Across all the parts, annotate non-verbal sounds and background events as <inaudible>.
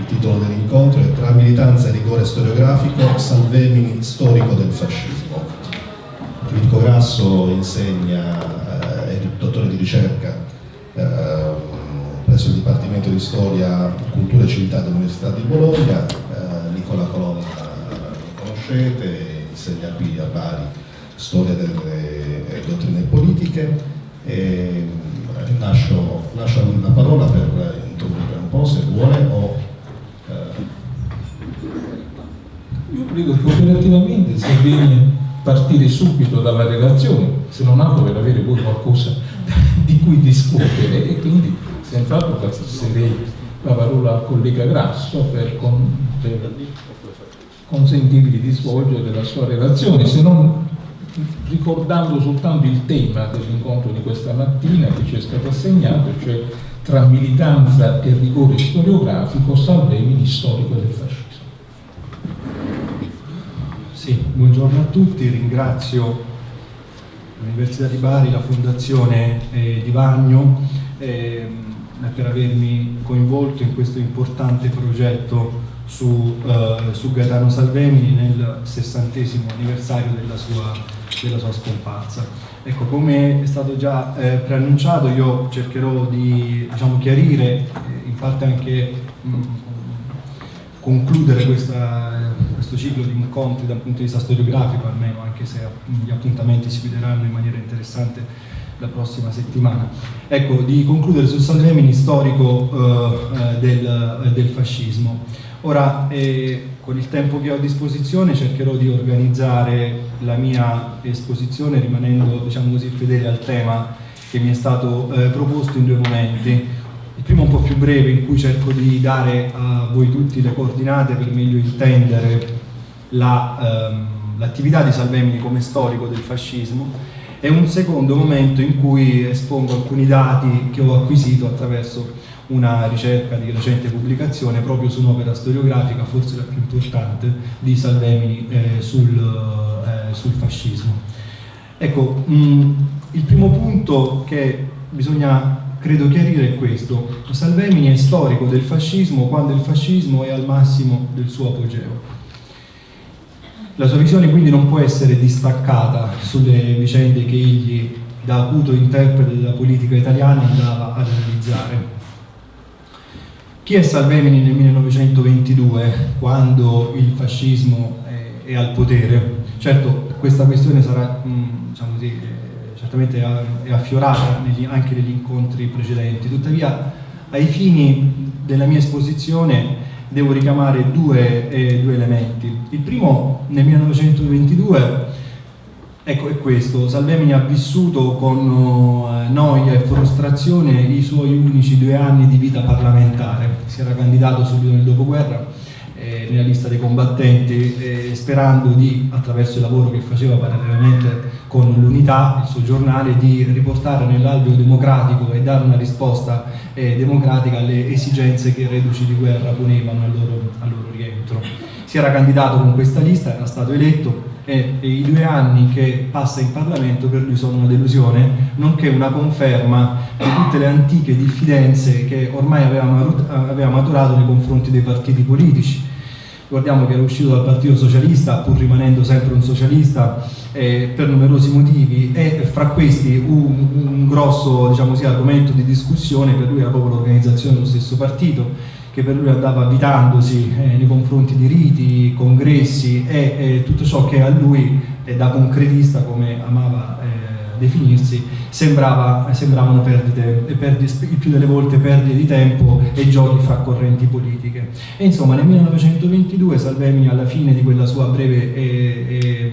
Il titolo dell'incontro è Tra militanza e rigore storiografico, Salvemini storico del fascismo. Mirko Grasso insegna, eh, è dottore di ricerca eh, presso il Dipartimento di Storia, Cultura e Civiltà dell'Università di Bologna, eh, Nicola Colonna lo conoscete, insegna qui a Bari Storia delle dottrine politiche e lascio, lascio la parola per introdurre un po' se vuole o eh. io credo che operativamente sia bene partire subito dalla relazione se non altro per avere poi qualcosa <laughs> di cui discutere e quindi senz'altro passerei la parola al collega Grasso per, con, per consentirgli di svolgere la sua relazione se non ricordando soltanto il tema dell'incontro di questa mattina che ci è stato assegnato, cioè tra militanza e rigore storiografico, Salvemini storico del fascismo. Sì, buongiorno a tutti, ringrazio l'Università di Bari, la Fondazione eh, di Bagno eh, per avermi coinvolto in questo importante progetto su, uh, su Gaetano Salvemini nel sessantesimo anniversario della sua, della sua, scomparsa. Ecco, come è stato già eh, preannunciato, io cercherò di diciamo, chiarire, eh, in parte anche mh, concludere questa, questo ciclo di incontri dal punto di vista storiografico, almeno, anche se gli appuntamenti si vedranno in maniera interessante la prossima settimana. Ecco, di concludere sul Salvemini storico eh, del, del fascismo. Ora, eh, con il tempo che ho a disposizione cercherò di organizzare la mia esposizione rimanendo, diciamo così, fedele al tema che mi è stato eh, proposto in due momenti. Primo un po' più breve in cui cerco di dare a voi tutti le coordinate per meglio intendere l'attività la, ehm, di Salvemini come storico del fascismo e un secondo momento in cui espongo alcuni dati che ho acquisito attraverso una ricerca di recente pubblicazione proprio su un'opera storiografica, forse la più importante, di Salvemini eh, sul, eh, sul, fascismo. Ecco, mh, mm, il primo punto che bisogna credo chiarire questo. Salvemini è storico del fascismo quando il fascismo è al massimo del suo apogeo. La sua visione quindi non può essere distaccata sulle vicende che egli da acuto interprete della politica italiana andava ad analizzare. Chi è Salvemini nel 1922, quando il fascismo è, è al potere? Certo, questa questione sarà, mm, diciamo così, eh, certamente è affiorata anche negli incontri precedenti, tuttavia ai fini della mia esposizione devo richiamare due, eh, due elementi. Il primo, nel 1922, Ecco, è questo. Salvemini ha vissuto con uh, noia e frustrazione i suoi unici due anni di vita parlamentare. Si era candidato subito nel dopoguerra eh, nella lista dei combattenti eh, sperando di, attraverso il lavoro che faceva parallelamente con l'Unità, il suo giornale, di riportare nell'alveo democratico e dare una risposta eh, democratica alle esigenze che i reduci di guerra ponevano al loro, al loro rientro. Si era candidato con questa lista, era stato eletto, e, i due anni che passa in Parlamento per lui sono una delusione, nonché una conferma di tutte le antiche diffidenze che ormai aveva maturato nei confronti dei partiti politici. Ricordiamo che era uscito dal Partito Socialista, pur rimanendo sempre un socialista, eh, per numerosi motivi e fra questi un, un grosso diciamo così, argomento di discussione per lui era proprio l'organizzazione dello stesso partito che per lui andava avvitandosi eh, nei confronti di riti, congressi e eh, tutto ciò che a lui, da concretista come amava eh, definirsi, sembrava, sembravano perdite, perdite, il più delle volte perdite di tempo e giochi fra correnti politiche. E insomma nel 1922 Salvemini alla fine di quella sua breve e,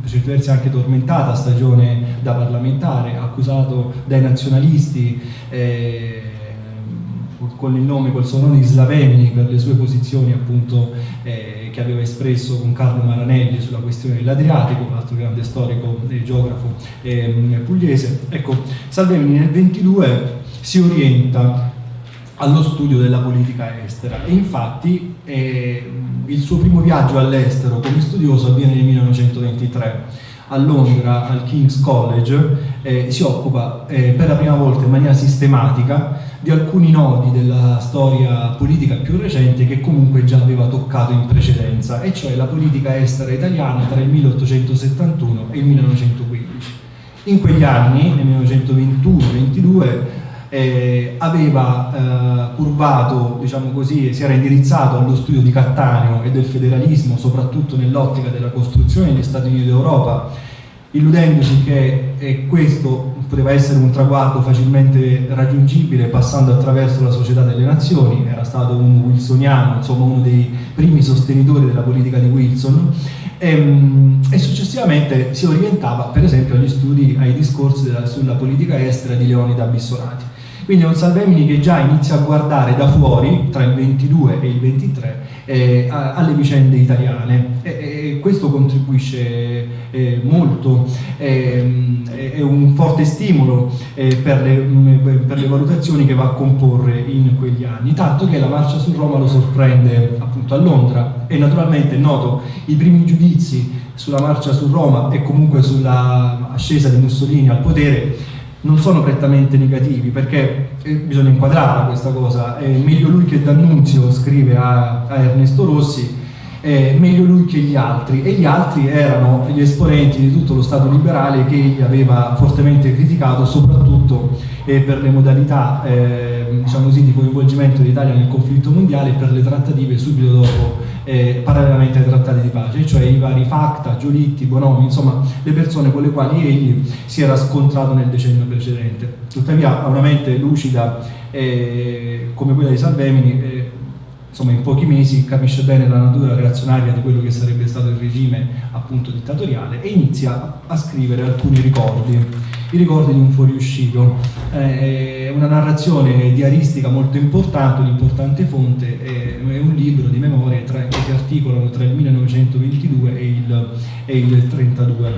per certi versi anche tormentata stagione da parlamentare, accusato dai nazionalisti eh, con il nome, col suo nome di Slaveni per le sue posizioni appunto eh, che aveva espresso con Carlo Maranelli sulla questione dell'Adriatico, altro grande storico e geografo eh, pugliese. Ecco, Salvemini nel 22 si orienta allo studio della politica estera e infatti eh, il suo primo viaggio all'estero come studioso avviene nel 1923 a Londra al King's College eh, si occupa eh, per la prima volta in maniera sistematica di alcuni nodi della storia politica più recente che comunque già aveva toccato in precedenza, e cioè la politica estera italiana tra il 1871 e il 1915. In quegli anni, nel 1921-22, eh, aveva eh, curvato, diciamo così, si era indirizzato allo studio di Cattaneo e del federalismo, soprattutto nell'ottica della costruzione degli Stati Uniti d'Europa, illudendosi che eh, questo poteva essere un traguardo facilmente raggiungibile passando attraverso la società delle nazioni, era stato un wilsoniano, insomma uno dei primi sostenitori della politica di Wilson, e, ehm, e successivamente si orientava per esempio agli studi, ai discorsi della, sulla politica estera di Leonida Bissolati. Quindi è un Salvemini che già inizia a guardare da fuori, tra il 22 e il 23, eh, alle vicende italiane. E, e questo contribuisce eh, molto, eh, è un forte stimolo eh, per le, per, le, valutazioni che va a comporre in quegli anni, tanto che la marcia su Roma lo sorprende appunto a Londra. E naturalmente noto i primi giudizi sulla marcia su Roma e comunque sulla ascesa di Mussolini al potere non sono prettamente negativi perché eh, bisogna inquadrare questa cosa, è meglio lui che D'Annunzio scrive a, a Ernesto Rossi, è meglio lui che gli altri e gli altri erano gli esponenti di tutto lo Stato liberale che egli aveva fortemente criticato soprattutto eh, per le modalità eh, diciamo così, di coinvolgimento dell'Italia nel conflitto mondiale e per le trattative subito dopo eh, parallelamente ai trattati di pace, cioè i vari Facta, Giolitti, Bonomi, insomma le persone con le quali egli si era scontrato nel decennio precedente. Tuttavia ha una mente lucida eh, come quella di Salvemini, eh, insomma in pochi mesi capisce bene la natura reazionaria di quello che sarebbe stato il regime appunto dittatoriale e inizia a scrivere alcuni ricordi i ricordi di un fuoriuscito. Eh, è una narrazione diaristica molto importante, un'importante fonte, è un libro di memorie che si articolano tra il 1922 e il, e il 32,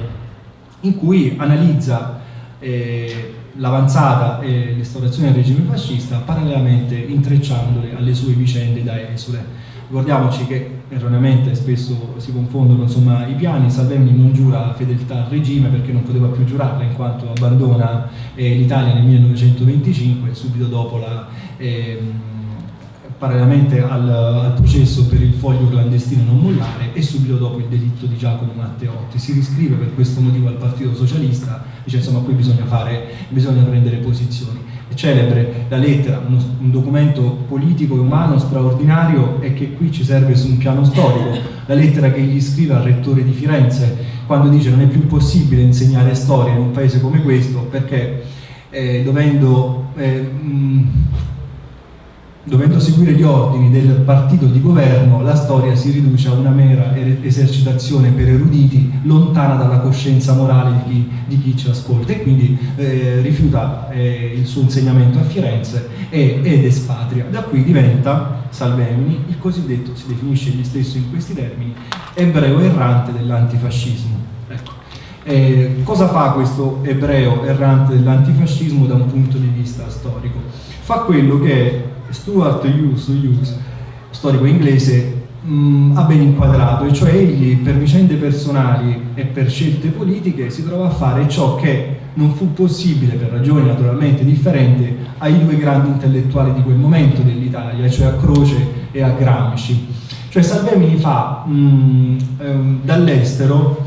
in cui analizza eh, l'avanzata e l'instaurazione del regime fascista parallelamente intrecciandole alle sue vicende da esule. Ricordiamoci che erroneamente spesso si confondono insomma, i piani, Salvemini non giura fedeltà al regime perché non poteva più giurarla in quanto abbandona eh, l'Italia nel 1925 subito dopo la... Eh, parallelamente al, al, processo per il foglio clandestino non mollare e subito dopo il delitto di Giacomo Matteotti. Si riscrive per questo motivo al Partito Socialista, dice insomma qui bisogna, fare, bisogna prendere posizioni. È celebre la lettera, uno, un documento politico e umano straordinario e che qui ci serve su un piano storico, la lettera che gli scrive al rettore di Firenze quando dice non è più possibile insegnare storia in un paese come questo perché eh, dovendo... Eh, mh, Dovendo seguire gli ordini del partito di governo, la storia si riduce a una mera esercitazione per eruditi, lontana dalla coscienza morale di chi, di chi ci ascolta e quindi eh, rifiuta eh, il suo insegnamento a Firenze e, ed espatria. Da qui diventa Salvemini il cosiddetto, si definisce egli stesso in questi termini, ebreo errante dell'antifascismo. Ecco. Eh, cosa fa questo ebreo errante dell'antifascismo da un punto di vista storico? Fa quello che Stuart Hughes, Hughes storico inglese, mh, ha ben inquadrato, e cioè egli per vicende personali e per scelte politiche si trova a fare ciò che non fu possibile per ragioni naturalmente differenti ai due grandi intellettuali di quel momento dell'Italia, cioè a Croce e a Gramsci. Cioè Salvemini fa ehm, dall'estero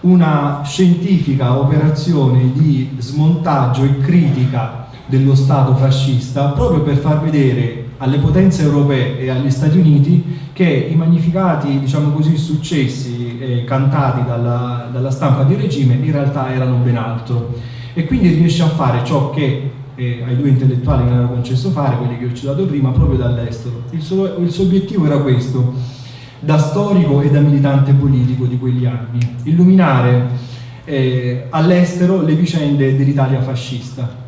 una scientifica operazione di smontaggio e critica dello Stato fascista proprio per far vedere alle potenze europee e agli Stati Uniti che i magnificati diciamo così, successi eh, cantati dalla, dalla, stampa di regime in realtà erano ben altro e quindi riesce a fare ciò che eh, ai due intellettuali non era concesso fare, quelli che ho citato prima, proprio dall'estero. Il, il suo obiettivo era questo, da storico e da militante politico di quegli anni, illuminare eh, all'estero le vicende dell'Italia fascista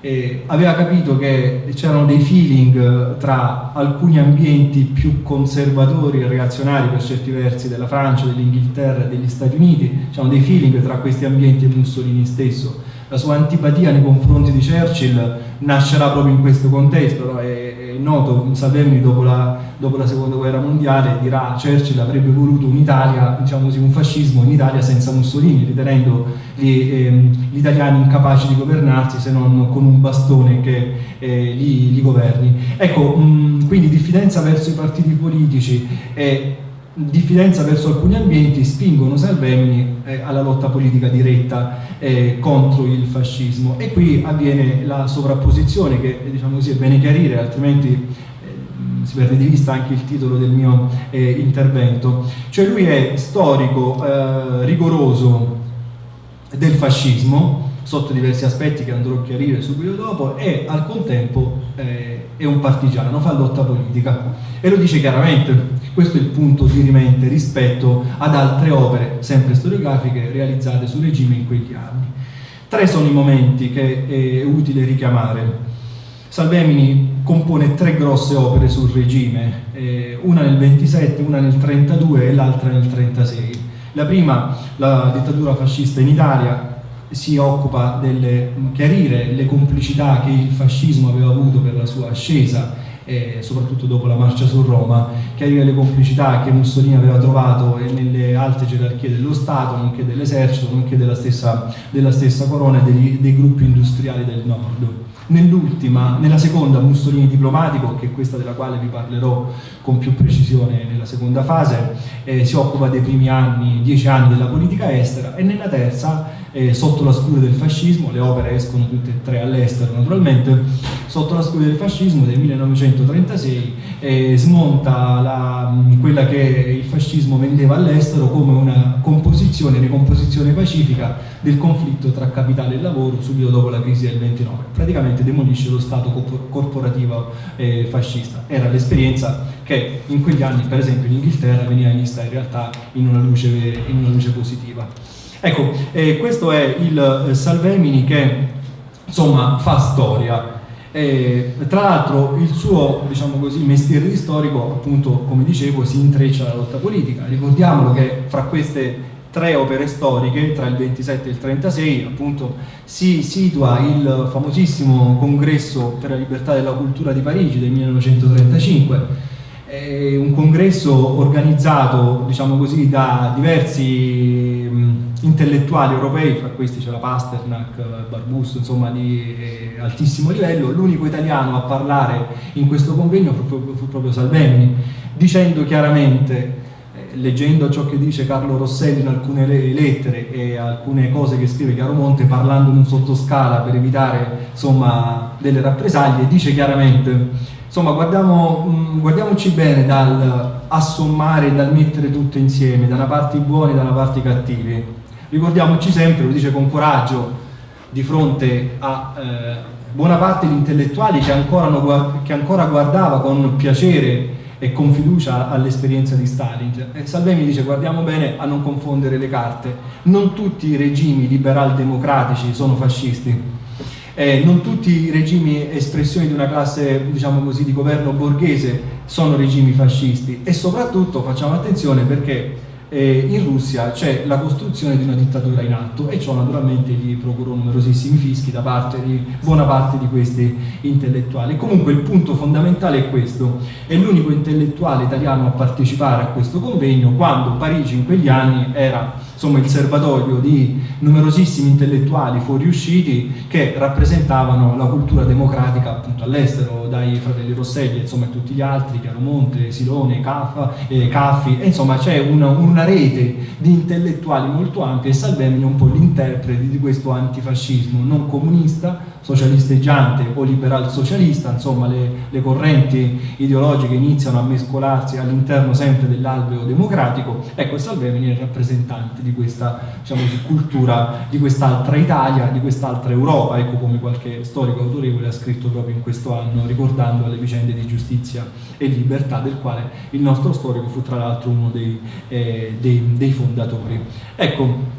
eh, aveva capito che c'erano dei feeling eh, tra alcuni ambienti più conservatori e reazionari per certi versi della Francia, dell'Inghilterra e degli Stati Uniti, c'erano dei feeling tra questi ambienti e Mussolini stesso. La sua antipatia nei confronti di Churchill nascerà proprio in questo contesto, no? è noto, Salvemini dopo la, dopo la, seconda guerra mondiale dirà Churchill avrebbe voluto un'Italia, diciamo così, un fascismo in Italia senza Mussolini, ritenendo gli, ehm, gli, italiani incapaci di governarsi se non con un bastone che eh, li, li, governi. Ecco, mh, quindi diffidenza verso i partiti politici e diffidenza verso alcuni ambienti spingono Salvemini eh, alla lotta politica diretta eh, contro il fascismo. E qui avviene la sovrapposizione che diciamo così è bene chiarire altrimenti eh, si perde di vista anche il titolo del mio eh, intervento. Cioè lui è storico eh, rigoroso del fascismo sotto diversi aspetti che andrò a chiarire subito dopo e al contempo eh, è un partigiano, fa lotta politica e lo dice chiaramente questo è il punto di rimente rispetto ad altre opere, sempre storiografiche, realizzate sul regime in quegli anni. Tre sono i momenti che è utile richiamare. Salvemini compone tre grosse opere sul regime, eh, una nel 27, una nel 32 e l'altra nel 36. La prima, la dittatura fascista in Itaria, si occupa di chiarire le complicità che il fascismo aveva avuto per la sua ascesa e soprattutto dopo la marcia su Roma, chiarire le complicità che Mussolini aveva trovato nelle alte gerarchie dello Stato, nonché dell'esercito, nonché della stessa, della stessa corona e degli, dei gruppi industriali del nord. Nell'ultima, nella seconda Mussolini diplomatico, che è questa della quale vi parlerò con più precisione nella seconda fase, eh, si occupa dei primi anni, dieci anni della politica estera e nella terza eh, sotto la scure del fascismo, le opere escono tutte e tre all'estero naturalmente, sotto la scure del fascismo del 1936 eh, smonta la, quella che il fascismo vendeva all'estero come una composizione, ricomposizione pacifica del conflitto tra capitale e lavoro subito dopo la crisi del 29. Praticamente demolisce lo Stato corporativo eh, fascista. Era l'esperienza che in quegli anni, per esempio in Inghilterra, veniva vista in realtà in una luce, in una luce positiva. Ecco, eh, questo è il eh, Salvemini che insomma fa storia. Eh, tra l'altro il suo diciamo così, mestiere storico, appunto come dicevo, si intreccia alla lotta politica. Ricordiamolo che fra queste tre opere storiche, tra il 27 e il 36, appunto si situa il famosissimo congresso per la libertà della cultura di Parigi del 1935 un congresso organizzato diciamo così, da diversi intellettuali europei, fra questi c'era Pasternak, Barbusto, insomma di eh, altissimo livello, l'unico italiano a parlare in questo convegno fu proprio, fu proprio Salvemini, dicendo chiaramente eh, leggendo ciò che dice Carlo Rosselli in alcune lettere e alcune cose che scrive Chiaro Monte parlando in un sottoscala per evitare insomma, delle rappresaglie, dice chiaramente insomma guardiamo, mh, guardiamoci bene dal assommare dal mettere tutto insieme, da una parte i buoni e da una parte i cattivi. Ricordiamoci sempre, lo dice con coraggio, di fronte a eh, buona parte di intellettuali che ancora, che ancora guardava con piacere e con fiducia all'esperienza di Stalin. E Salvemi dice guardiamo bene a non confondere le carte, non tutti i regimi liberal-democratici sono fascisti, eh, non tutti i regimi espressioni di una classe diciamo così, di governo borghese sono regimi fascisti e soprattutto facciamo attenzione perché eh, in Russia c'è la costruzione di una dittatura in atto e ciò naturalmente gli procurò numerosissimi fischi da parte di buona parte di questi intellettuali. Comunque il punto fondamentale è questo, è l'unico intellettuale italiano a partecipare a questo convegno quando Parigi in quegli anni era insomma, il serbatoio di numerosissimi intellettuali fuoriusciti che rappresentavano la cultura democratica appunto all'estero, dai fratelli Rosselli insomma tutti gli altri, Chiaromonte, Silone, Caffa, eh, Caffi, e insomma c'è una, una, rete di intellettuali molto ampia e Salvemini è un po' l'interprete di questo antifascismo non comunista, socialisteggiante o liberal socialista, insomma le, le correnti ideologiche iniziano a mescolarsi all'interno sempre dell'alveo democratico, ecco Salvemini è il rappresentante di questa diciamo, di cultura, di quest'altra Italia, di quest'altra Europa, ecco come qualche storico autorevole ha scritto proprio in questo anno, ricordando le vicende di giustizia e libertà, del quale il nostro storico fu tra l'altro uno dei, eh, dei, dei, fondatori. Ecco,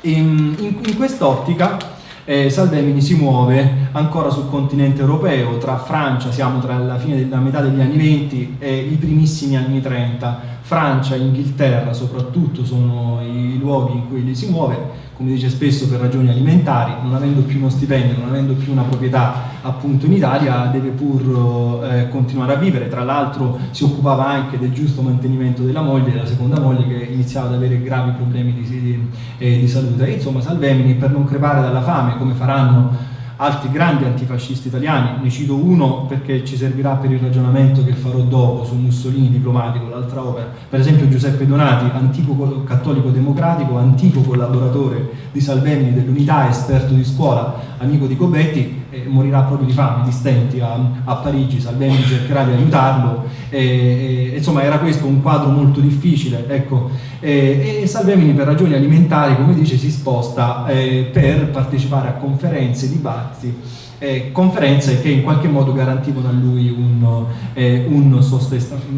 in, in quest'ottica eh, Salvemini si muove ancora sul continente europeo, tra Francia, siamo tra la fine della metà degli anni 20 e i primissimi anni 30, Francia e Inghilterra soprattutto sono i luoghi in cui lui si muove, come dice spesso per ragioni alimentari, non avendo più uno stipendio, non avendo più una proprietà appunto in Italia deve pur eh, continuare a vivere, tra l'altro si occupava anche del giusto mantenimento della moglie, della seconda moglie che iniziava ad avere gravi problemi di, di, eh, di salute. E, insomma Salvemini per non crepare dalla fame come faranno altri grandi antifascisti italiani, ne cito uno perché ci servirà per il ragionamento che farò dopo su Mussolini diplomatico, l'altra opera, per esempio Giuseppe Donati, antico cattolico democratico, antico collaboratore di Salvemini dell'Unità, esperto di scuola, amico di Gobetti, eh, morirà proprio di fame, di stenti a, a Parigi, Salvemini cercherà di aiutarlo, e, e, insomma era questo un quadro molto difficile, ecco, e, e Salvemini per ragioni alimentari, come dice, si sposta eh, per partecipare a conferenze, dibattiti, eh, conferenze che in qualche modo garantivano a lui un, eh, un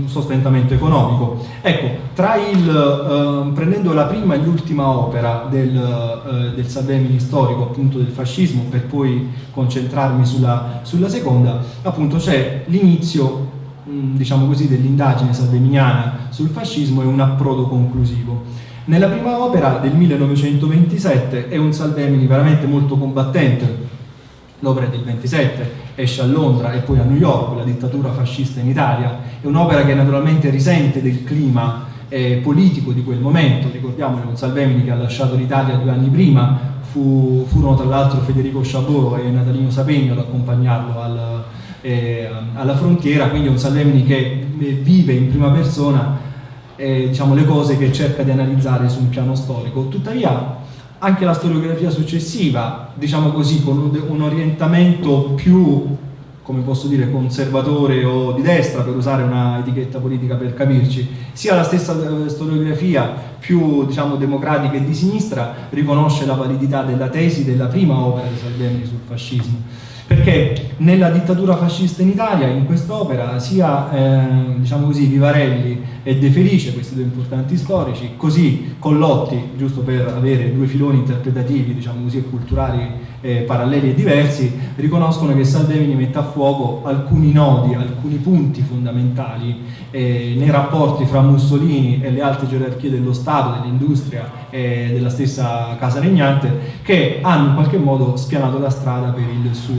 sostentamento economico. Ecco, il, eh, prendendo la prima e l'ultima opera del, eh, del Salvemini storico, appunto del fascismo, per poi concentrarmi sulla, sulla seconda, appunto c'è l'inizio diciamo così, dell'indagine salveminiana sul fascismo e un approdo conclusivo. Nella prima opera del 1927 è un Salvemini veramente molto combattente, l'opera del 27, esce a Londra e poi a New York, la dittatura fascista in Italia, è un'opera che naturalmente risente del clima eh, politico di quel momento, ricordiamolo, un Salvemini che ha lasciato l'Italia due anni prima, fu, furono tra l'altro Federico Chabot e Natalino Sapegno ad accompagnarlo al, eh, alla frontiera, quindi è un Salvemini che eh, vive in prima persona eh, diciamo, le cose che cerca di analizzare su un piano storico. Tuttavia anche la storiografia successiva, diciamo così, con un orientamento più, come posso dire, conservatore o di destra, per usare una etichetta politica per capirci, sia la stessa eh, storiografia più, diciamo, democratica e di sinistra riconosce la validità della tesi della prima opera di Salvemini sul fascismo perché nella dittatura fascista in Italia, in quest'opera, sia eh, diciamo così, Vivarelli e De Felice, questi due importanti storici, così Collotti, giusto per avere due filoni interpretativi diciamo così, e culturali eh, paralleli e diversi, riconoscono che Salvemini mette a fuoco alcuni nodi, alcuni punti fondamentali eh, nei rapporti fra Mussolini e le alte gerarchie dello Stato, dell'industria e della stessa casa regnante, che hanno in qualche modo spianato la strada per, suo,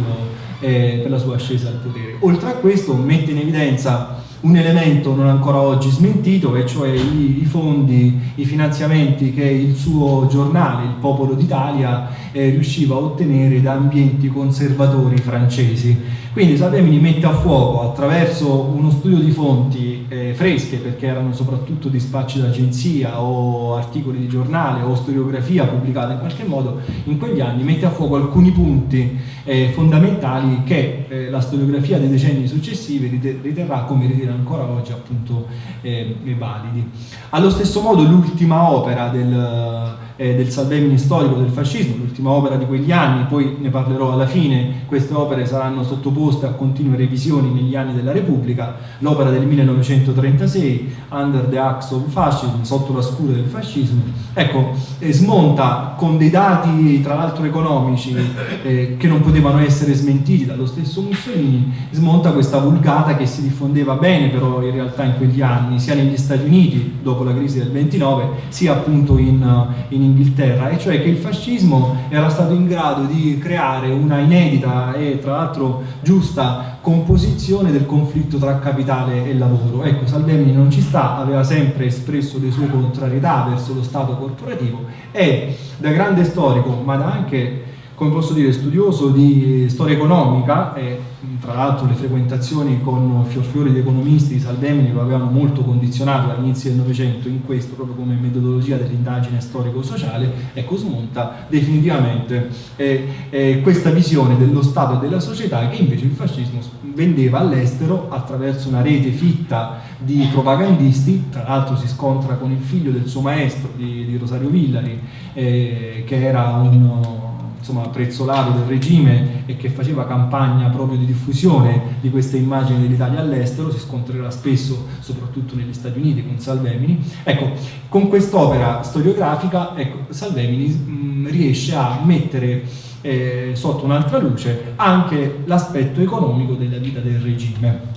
eh, per la sua ascesa al potere. Oltre a questo mette in evidenza un elemento non ancora oggi smentito, e cioè i, i fondi, i finanziamenti che il suo giornale, il Popolo d'Italia, eh, riusciva a ottenere da ambienti conservatori francesi. Quindi Salvemini mette a fuoco attraverso uno studio di fonti eh, fresche, perché erano soprattutto dispacci d'agenzia o articoli di giornale o storiografia pubblicata in qualche modo in quegli anni, mette a fuoco alcuni punti eh, fondamentali che eh, la storiografia dei decenni successivi riterrà come ritiene ancora oggi appunto eh, validi. Allo stesso modo l'ultima opera del eh, del Salvemini storico del fascismo, l'ultima opera di quegli anni, poi ne parlerò alla fine, queste opere saranno sottoposte a continue revisioni negli anni della Repubblica, l'opera del 1936, Under the Axe of Fascism, sotto la scura del fascismo, ecco, eh, smonta con dei dati tra l'altro economici eh, che non potevano essere smentiti dallo stesso Mussolini, smonta questa vulgata che si diffondeva bene però in realtà in quegli anni, sia negli Stati Uniti dopo la crisi del 29, sia appunto in, in Inghilterra, e cioè che il fascismo era stato in grado di creare una inedita e tra l'altro giusta composizione del conflitto tra capitale e lavoro. Ecco, Salvemini non ci sta, aveva sempre espresso le sue contrarietà verso lo Stato corporativo e da grande storico, ma da anche come posso dire, studioso di storia economica e tra l'altro le frequentazioni con fiorfiori di economisti di Salvemini lo avevano molto condizionato all'inizio del Novecento in questo proprio come metodologia dell'indagine storico-sociale, ecco smonta definitivamente eh, eh, questa visione dello Stato e della società che invece il fascismo vendeva all'estero attraverso una rete fitta di propagandisti, tra l'altro si scontra con il figlio del suo maestro di, di Rosario Villari eh, che era un insomma, prezzolato del regime e che faceva campagna proprio di diffusione di queste immagini dell'Italia all'estero, si scontrerà spesso soprattutto negli Stati Uniti con Salvemini. Ecco, con quest'opera storiografica ecco, Salvemini mh, riesce a mettere eh, sotto un'altra luce anche l'aspetto economico della vita del regime.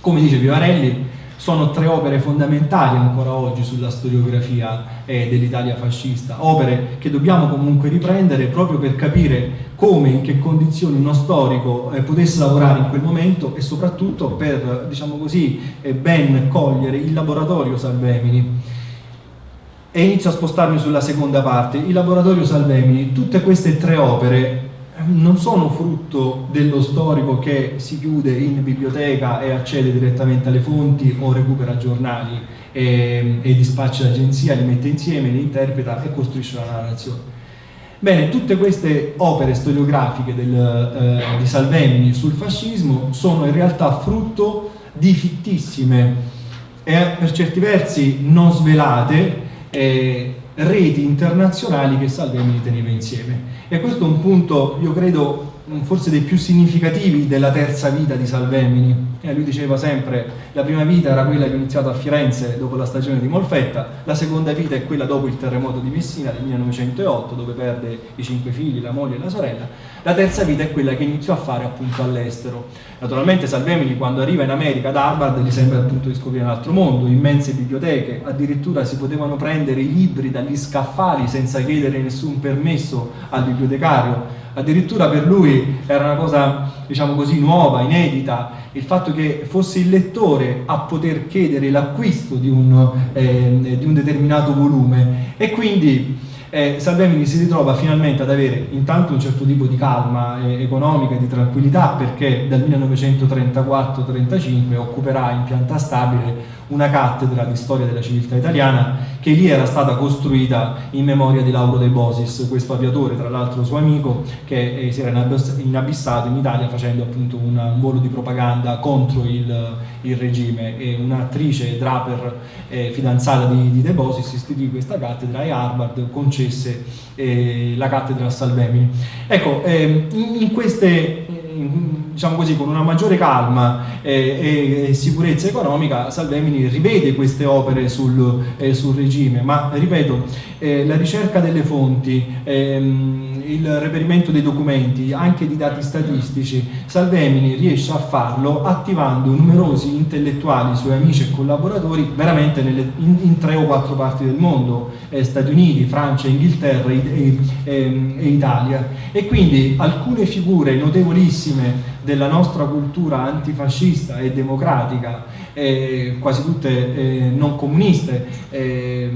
Come dice Vivarelli, sono tre opere fondamentali ancora oggi sulla storiografia eh, dell'Italia fascista, opere che dobbiamo comunque riprendere proprio per capire come, in che condizioni uno storico eh, potesse lavorare in quel momento e soprattutto per, diciamo così, eh, ben cogliere il laboratorio Salvemini. E inizio a spostarmi sulla seconda parte, il laboratorio Salvemini, tutte queste tre opere non sono frutto dello storico che si chiude in biblioteca e accede direttamente alle fonti o recupera giornali e, e dispaccia l'agenzia, li mette insieme, li interpreta e costruisce una narrazione. Bene, tutte queste opere storiografiche del, eh, di Salvemini sul fascismo sono in realtà frutto di fittissime e per certi versi non svelate eh, reti internazionali che Salvemini teneva insieme. E questo è un punto, io credo, forse dei più significativi della terza vita di Salvemini. Eh, lui diceva sempre la prima vita era quella che ho iniziato a Firenze dopo la stagione di Molfetta, la seconda vita è quella dopo il terremoto di Messina del 1908 dove perde i cinque figli, la moglie e la sorella, la terza vita è quella che iniziò a fare appunto all'estero. Naturalmente Salvemini quando arriva in America ad Harvard gli sembra appunto di scoprire un altro mondo, immense biblioteche, addirittura si potevano prendere i libri dagli scaffali senza chiedere nessun permesso al bibliotecario, addirittura per lui era una cosa diciamo così nuova, inedita il fatto che fosse il lettore a poter chiedere l'acquisto di, eh, di, un determinato volume e quindi eh, Salvemini si ritrova finalmente ad avere intanto un certo tipo di calma eh, economica e di tranquillità perché dal 1934-35 occuperà in pianta stabile una cattedra di storia della civiltà italiana che lì era stata costruita in memoria di Lauro De Bosis, questo aviatore, tra l'altro suo amico, che eh, si era inabissato in Italia facendo appunto un, volo di propaganda contro il, il regime e un'attrice Draper eh, fidanzata di, di, De Bosis istituì questa cattedra e Harvard concesse eh, la cattedra a Salvemini. Ecco, eh, in, in queste diciamo così, con una maggiore calma e, e, sicurezza economica, Salvemini rivede queste opere sul, eh, sul regime, ma ripeto, eh, la ricerca delle fonti, ehm, il reperimento dei documenti, anche di dati statistici, Salvemini riesce a farlo attivando numerosi intellettuali, suoi amici e collaboratori, veramente nelle, in, in, tre o quattro parti del mondo, eh, Stati Uniti, Francia, Inghilterra e, e, ehm, e Italia. E quindi alcune figure notevolissime della nostra cultura antifascista e democratica, eh, quasi tutte eh, non comuniste, eh,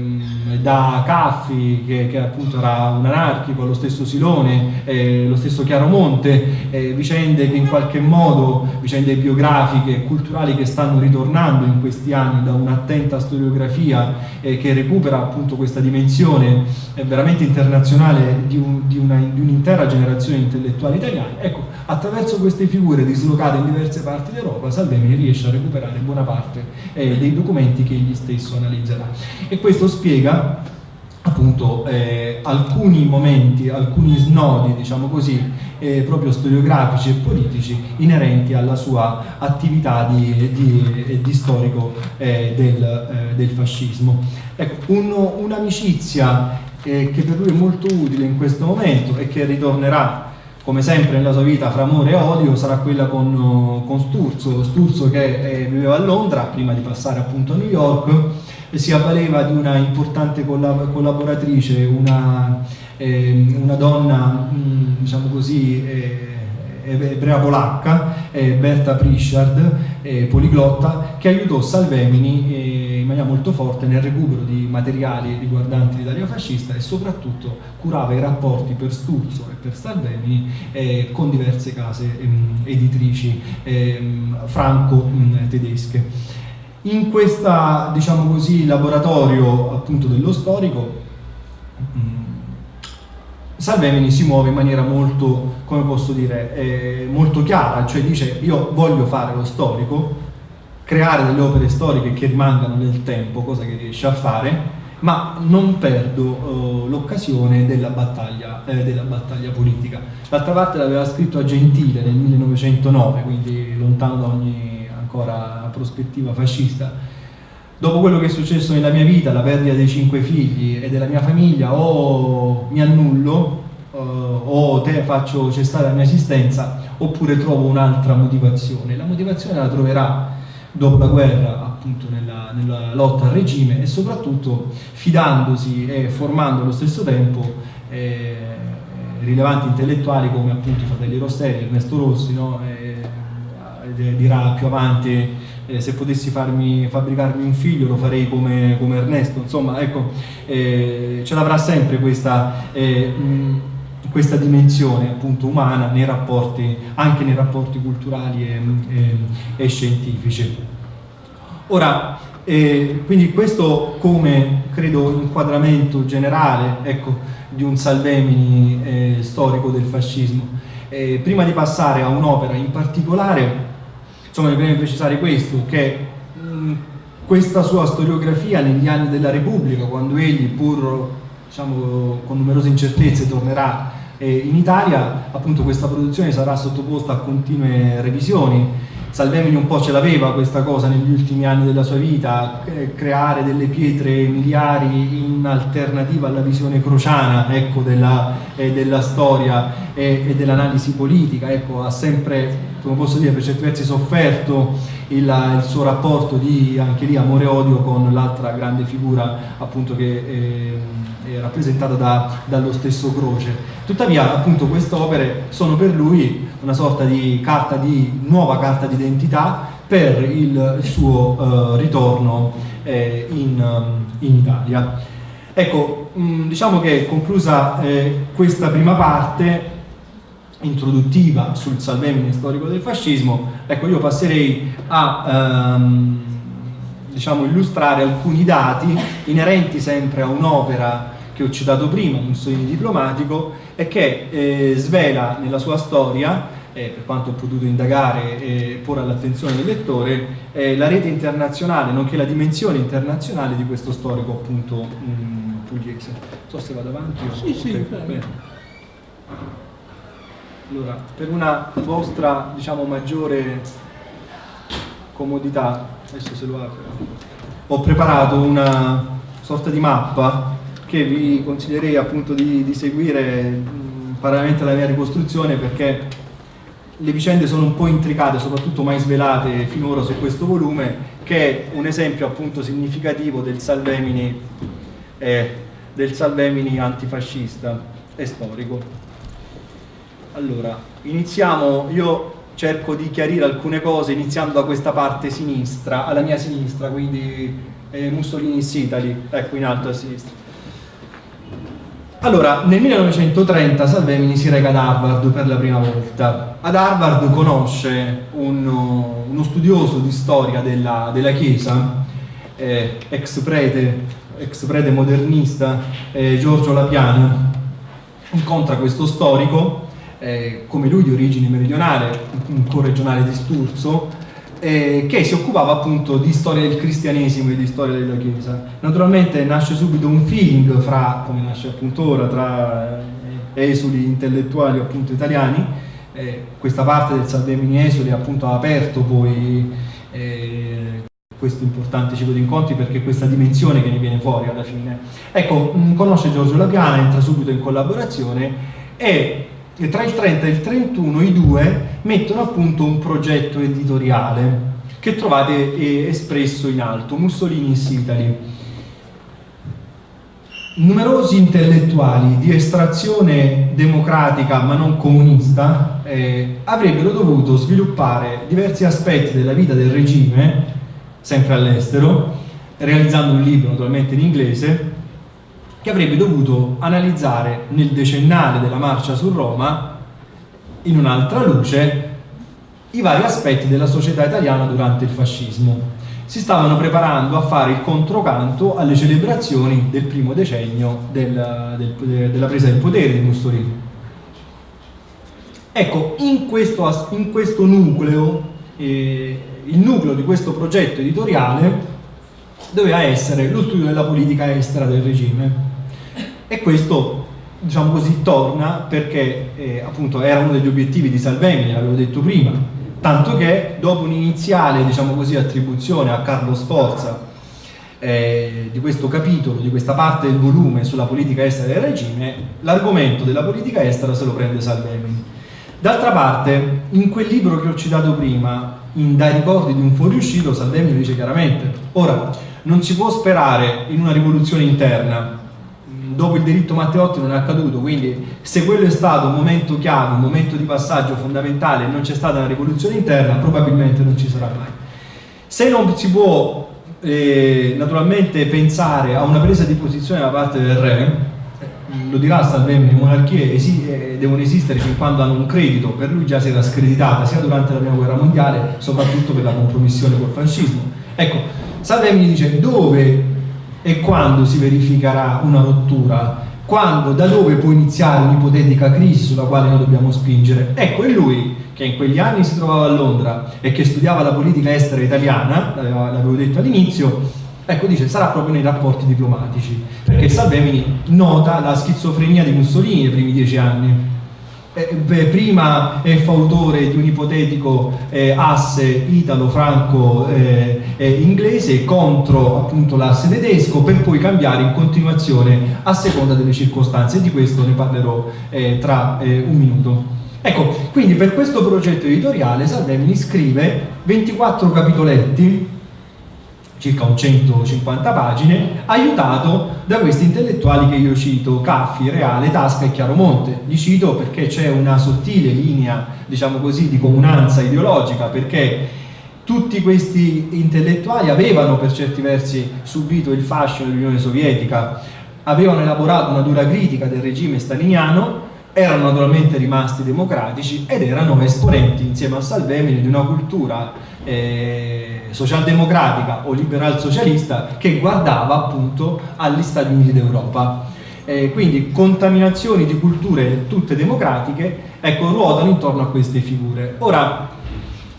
da Caffi che, che, appunto era un anarchico, lo stesso Silone, eh, lo stesso Chiaromonte, eh, vicende che in qualche modo, vicende biografiche e culturali che stanno ritornando in questi anni da un'attenta storiografia eh, che recupera appunto questa dimensione veramente internazionale di, un, un'intera un generazione intellettuale italiana. Ecco, attraverso queste figure dislocate in diverse parti d'Europa, Salvemini riesce a recuperare buona parte eh, dei documenti che egli stesso analizzerà. E questo spiega appunto eh, alcuni momenti, alcuni snodi, diciamo così, eh, proprio storiografici e politici inerenti alla sua attività di, di, di storico eh, del, eh, del, fascismo. Ecco, un'amicizia eh, che per lui è molto utile in questo momento e che ritornerà come sempre nella sua vita fra amore e odio sarà quella con, con Sturzo, Sturzo che eh, viveva a Londra prima di passare appunto a New York e si avvaleva di una importante collab collaboratrice, una, eh, una donna mh, mm, diciamo così eh, ebrea polacca, eh, Berta Prichard, eh, poliglotta, che aiutò Salvemini eh, in maniera molto forte nel recupero di materiali riguardanti l'Italia fascista e soprattutto curava i rapporti per Sturzo e per Salvemini eh, con diverse case ehm, editrici ehm, franco-tedesche. In questo diciamo laboratorio appunto dello storico mm, Salvemini si muove in maniera molto, come posso dire, eh, molto chiara, cioè dice io voglio fare lo storico, creare delle opere storiche che rimangano nel tempo, cosa che riesce a fare, ma non perdo uh, l'occasione della, eh, della battaglia, politica. D'altra parte l'aveva scritto a Gentile nel 1909, quindi lontano da ogni ancora prospettiva fascista dopo quello che è successo nella mia vita, la perdita dei cinque figli e della mia famiglia, o mi annullo, uh, o te faccio cessare la mia esistenza, oppure trovo un'altra motivazione. La motivazione la troverà dopo la guerra appunto nella, nella, lotta al regime e soprattutto fidandosi e formando allo stesso tempo eh, rilevanti intellettuali come appunto i fratelli Rosselli, Ernesto Rossi, no? eh, dirà più avanti eh, se potessi farmi, fabbricarmi un figlio lo farei come, come Ernesto, insomma ecco, eh, ce l'avrà sempre questa, eh, mh, questa dimensione appunto umana nei rapporti, anche nei rapporti culturali e, e, e scientifici. Ora, eh, quindi questo come credo inquadramento generale ecco, di un Salvemini eh, storico del fascismo. Eh, prima di passare a un'opera in particolare Insomma, mi preme precisare questo, che mh, questa sua storiografia negli anni della Repubblica, quando egli, pur diciamo, con numerose incertezze, tornerà eh, in Italia, appunto questa produzione sarà sottoposta a continue revisioni, Salvemini un po' ce l'aveva questa cosa negli ultimi anni della sua vita, creare delle pietre miliari in alternativa alla visione crociana ecco, della, eh, della, storia e, e dell'analisi politica, ecco, ha sempre, come posso dire, per certi versi sofferto il, il suo rapporto di, anche lì, amore e odio con l'altra grande figura appunto che... Eh, rappresentata da, dallo stesso Croce. Tuttavia, appunto, queste opere sono per lui una sorta di, carta di nuova carta d'identità per il suo uh, ritorno eh, in, um, in, Italia. Ecco, mh, mm, diciamo che conclusa eh, questa prima parte introduttiva sul Salvemini storico del fascismo, ecco io passerei a um, diciamo, illustrare alcuni dati inerenti sempre a un'opera che ho citato prima, Mussolini diplomatico, e che eh, svela nella sua storia, eh, per quanto ho potuto indagare e porre all'attenzione del lettore, eh, la rete internazionale, nonché la dimensione internazionale di questo storico appunto mh, pugliese. Non so se vado avanti o... Sì, sì, bene. Allora, per una vostra, diciamo, maggiore comodità, adesso se lo apro, ho preparato una sorta di mappa che vi consiglierei appunto di, di seguire mh, parallelamente alla mia ricostruzione perché le vicende sono un po' intricate, soprattutto mai svelate finora su questo volume, che è un esempio appunto significativo del Salvemini, eh, del Salvemini antifascista e storico. Allora, iniziamo, io cerco di chiarire alcune cose iniziando da questa parte sinistra, alla mia sinistra, quindi eh, Mussolini's Italy, ecco in alto a sinistra. Allora, nel 1930 Salvemini si reca ad Harvard per la prima volta. Ad Harvard conosce uno, uno studioso di storia della, della Chiesa, eh, ex, prete, ex prete modernista, eh, Giorgio Lapiano. Incontra questo storico, eh, come lui di origine meridionale, un corregionale di Sturzo, eh, che si occupava appunto di storia del cristianesimo e di storia della Chiesa. Naturalmente nasce subito un feeling fra, come nasce appunto ora, tra eh, esuli intellettuali appunto italiani, eh, questa parte del Salvemini Esuli appunto ha aperto poi eh, questo importante ciclo di incontri perché questa dimensione che ne viene fuori alla fine. Ecco, conosce Giorgio Lapiana, entra subito in collaborazione e e tra il 30 e il 31 i due mettono a punto un progetto editoriale che trovate eh, espresso in alto, Mussolini's Italy. Numerosi intellettuali di estrazione democratica ma non comunista eh, avrebbero dovuto sviluppare diversi aspetti della vita del regime, sempre all'estero, realizzando un libro naturalmente in inglese, che avrebbe dovuto analizzare nel decennale della marcia su Roma, in un'altra luce, i vari aspetti della società italiana durante il fascismo. Si stavano preparando a fare il controcanto alle celebrazioni del primo decennio del, del, della presa del potere di Mussolini. Ecco, in questo, in questo nucleo, eh, il nucleo di questo progetto editoriale doveva essere lo studio della politica estera del regime e questo diciamo così torna perché eh, appunto era uno degli obiettivi di Salvemini, l'avevo detto prima. Tanto che dopo un'iniziale diciamo così attribuzione a Carlo Sforza eh, di questo capitolo, di questa parte del volume sulla politica estera del regime l'argomento della politica estera se lo prende Salvemini. D'altra parte in quel libro che ho citato prima in Dai ricordi di un fuoriuscito Salvemini dice chiaramente, ora non si può sperare in una rivoluzione interna, dopo il delitto Matteotti non è accaduto, quindi se quello è stato un momento chiave, un momento di passaggio fondamentale e non c'è stata una rivoluzione interna, probabilmente non ci sarà mai. Se non si può eh, naturalmente pensare a una presa di posizione da parte del re, lo dirà Salvemini, le monarchie esi eh, devono esistere fin quando hanno un credito, per lui già si era screditata sia durante la prima guerra mondiale, soprattutto per la compromissione col fascismo. Ecco, Salvemini dice dove e quando si verificherà una rottura, quando, da dove può iniziare un'ipotetica crisi sulla quale noi dobbiamo spingere. Ecco, e lui che in quegli anni si trovava a Londra e che studiava la politica estera italiana, l'avevo detto all'inizio, ecco dice sarà proprio nei rapporti diplomatici, perché Salvemini nota la schizofrenia di Mussolini nei primi dieci anni eh, prima è fautore di un ipotetico eh, asse italo-franco-inglese eh, contro appunto l'asse tedesco per poi cambiare in continuazione a seconda delle circostanze e di questo ne parlerò eh, tra eh, un minuto. Ecco, quindi per questo progetto editoriale Salvemini scrive 24 capitoletti circa un 150 pagine, aiutato da questi intellettuali che io cito, Caffi, Reale, Tasca e Chiaromonte. Li cito perché c'è una sottile linea, diciamo così, di comunanza ideologica, perché tutti questi intellettuali avevano per certi versi subito il fascino dell'Unione Sovietica, avevano elaborato una dura critica del regime staliniano, erano naturalmente rimasti democratici ed erano esponenti insieme a Salvemini di una cultura eh, socialdemocratica o liberal socialista che guardava appunto agli Stati Uniti d'Europa. Eh, quindi contaminazioni di culture tutte democratiche ecco, ruotano intorno a queste figure. Ora,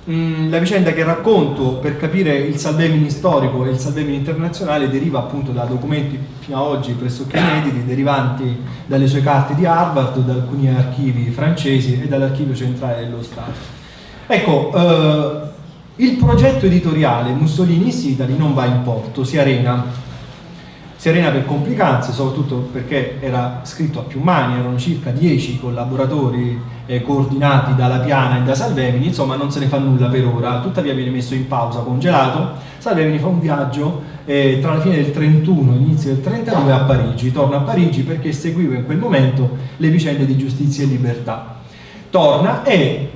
mh, la vicenda che racconto per capire il Salvemini storico e il Salvemini internazionale deriva appunto da documenti fino ad oggi pressoché inediti, derivanti dalle sue carte di Harvard, da alcuni archivi francesi e dall'archivio centrale dello Stato. Ecco, eh, il progetto editoriale Mussolini's Italy non va in porto, si arena. Si arena per complicanze, soprattutto perché era scritto a più mani, erano circa 10 collaboratori eh, coordinati dalla Piana e da Salvemini, insomma non se ne fa nulla per ora, tuttavia viene messo in pausa, congelato. Salvemini fa un viaggio eh, tra la fine del 31 e l'inizio del 32 a Parigi, torna a Parigi perché seguiva in quel momento le vicende di giustizia e libertà. Torna e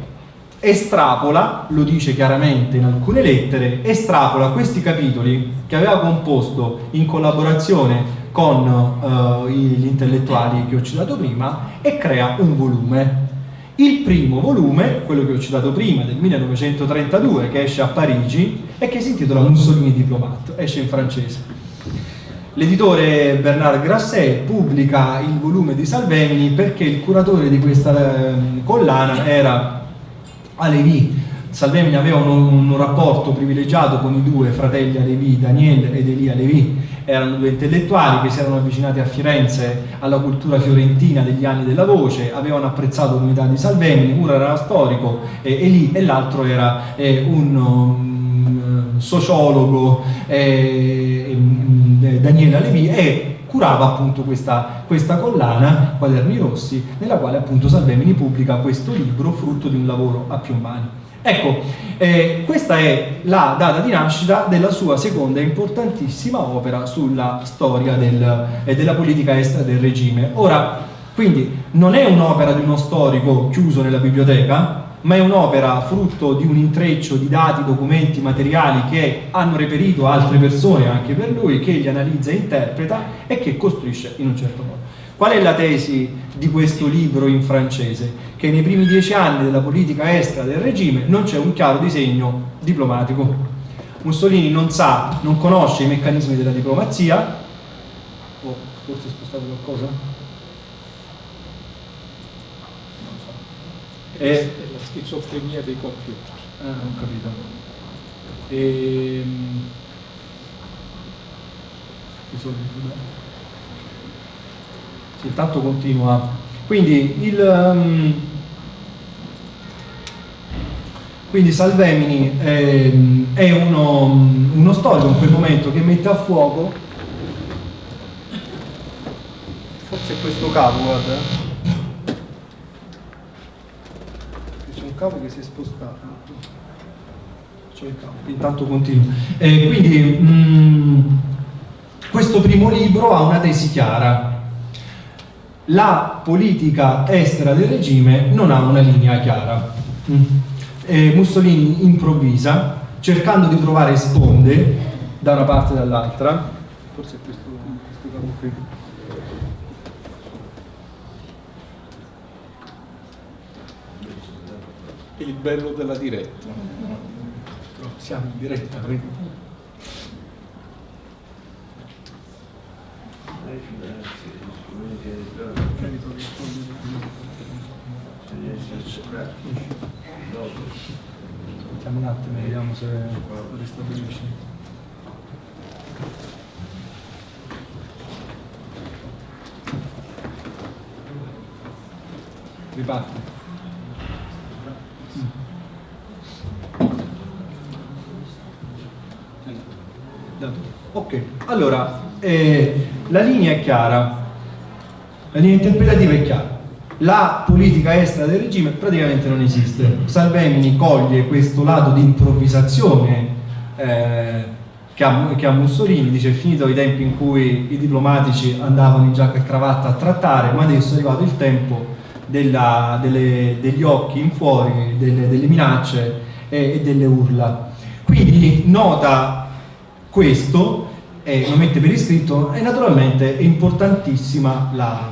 estrapola, lo dice chiaramente in alcune lettere, estrapola questi capitoli che aveva composto in collaborazione con uh, gli intellettuali che ho citato prima e crea un volume. Il primo volume, quello che ho citato prima, del 1932, che esce a Parigi e che si intitola Mussolini Diplomat, esce in francese. L'editore Bernard Grasset pubblica il volume di Salvemini perché il curatore di questa eh, collana era Alevi. Salvemini aveva un, un, rapporto privilegiato con i due fratelli Alevi, Daniel ed Elia Alevi, erano due intellettuali che si erano avvicinati a Firenze alla cultura fiorentina degli anni della voce, avevano apprezzato l'unità di Salvemini, uno era storico, eh, Eli, e l'altro era eh, un um, sociologo, eh, mm, Daniele Alevi, e curava appunto questa, questa, collana, Quaderni Rossi, nella quale appunto Salvemini pubblica questo libro frutto di un lavoro a più mani. Ecco, eh, questa è la data di nascita della sua seconda importantissima opera sulla storia del, eh, della politica estera del regime. Ora, quindi, non è un'opera di uno storico chiuso nella biblioteca, ma è un'opera frutto di un intreccio di dati, documenti, materiali che hanno reperito altre persone anche per lui, che li analizza e interpreta e che costruisce in un certo modo. Qual è la tesi di questo libro in francese? Che nei primi dieci anni della politica estera del regime non c'è un chiaro disegno diplomatico. Mussolini non sa, non conosce i meccanismi della diplomazia, oh, forse è spostato qualcosa? Non so. E, schizofrenia dei computer. Ah, ho capito. E... Ehm, sì, tanto continua. Quindi il... Um... Quindi Salvemini è, è uno, uno storico in quel momento che mette a fuoco forse è questo capo, guarda cavo che si è spostato intanto continuo. Eh, quindi mh, mm, questo primo libro ha una tesi chiara. La politica estera del regime non ha una linea chiara. Mm. Eh, Mussolini improvvisa, cercando di trovare sponde da una parte e dall'altra. Forse è questo, questo capo qui. Il bello della diretta. Siamo in diretta, quindi. Aspettiamo un attimo, vediamo se ristabilisce. Riparte. Ok, allora, eh, la linea è chiara, la linea interpretativa è chiara. La politica estera del regime praticamente non esiste. Salvemini coglie questo lato di improvvisazione eh, che, ha, che, ha, Mussolini, dice è finito i tempi in cui i diplomatici andavano in giacca e cravatta a trattare, ma adesso è arrivato il tempo della, delle, degli occhi in fuori, delle, delle minacce e, e delle urla. Quindi nota questo, eh, lo mette per iscritto e naturalmente è importantissima la,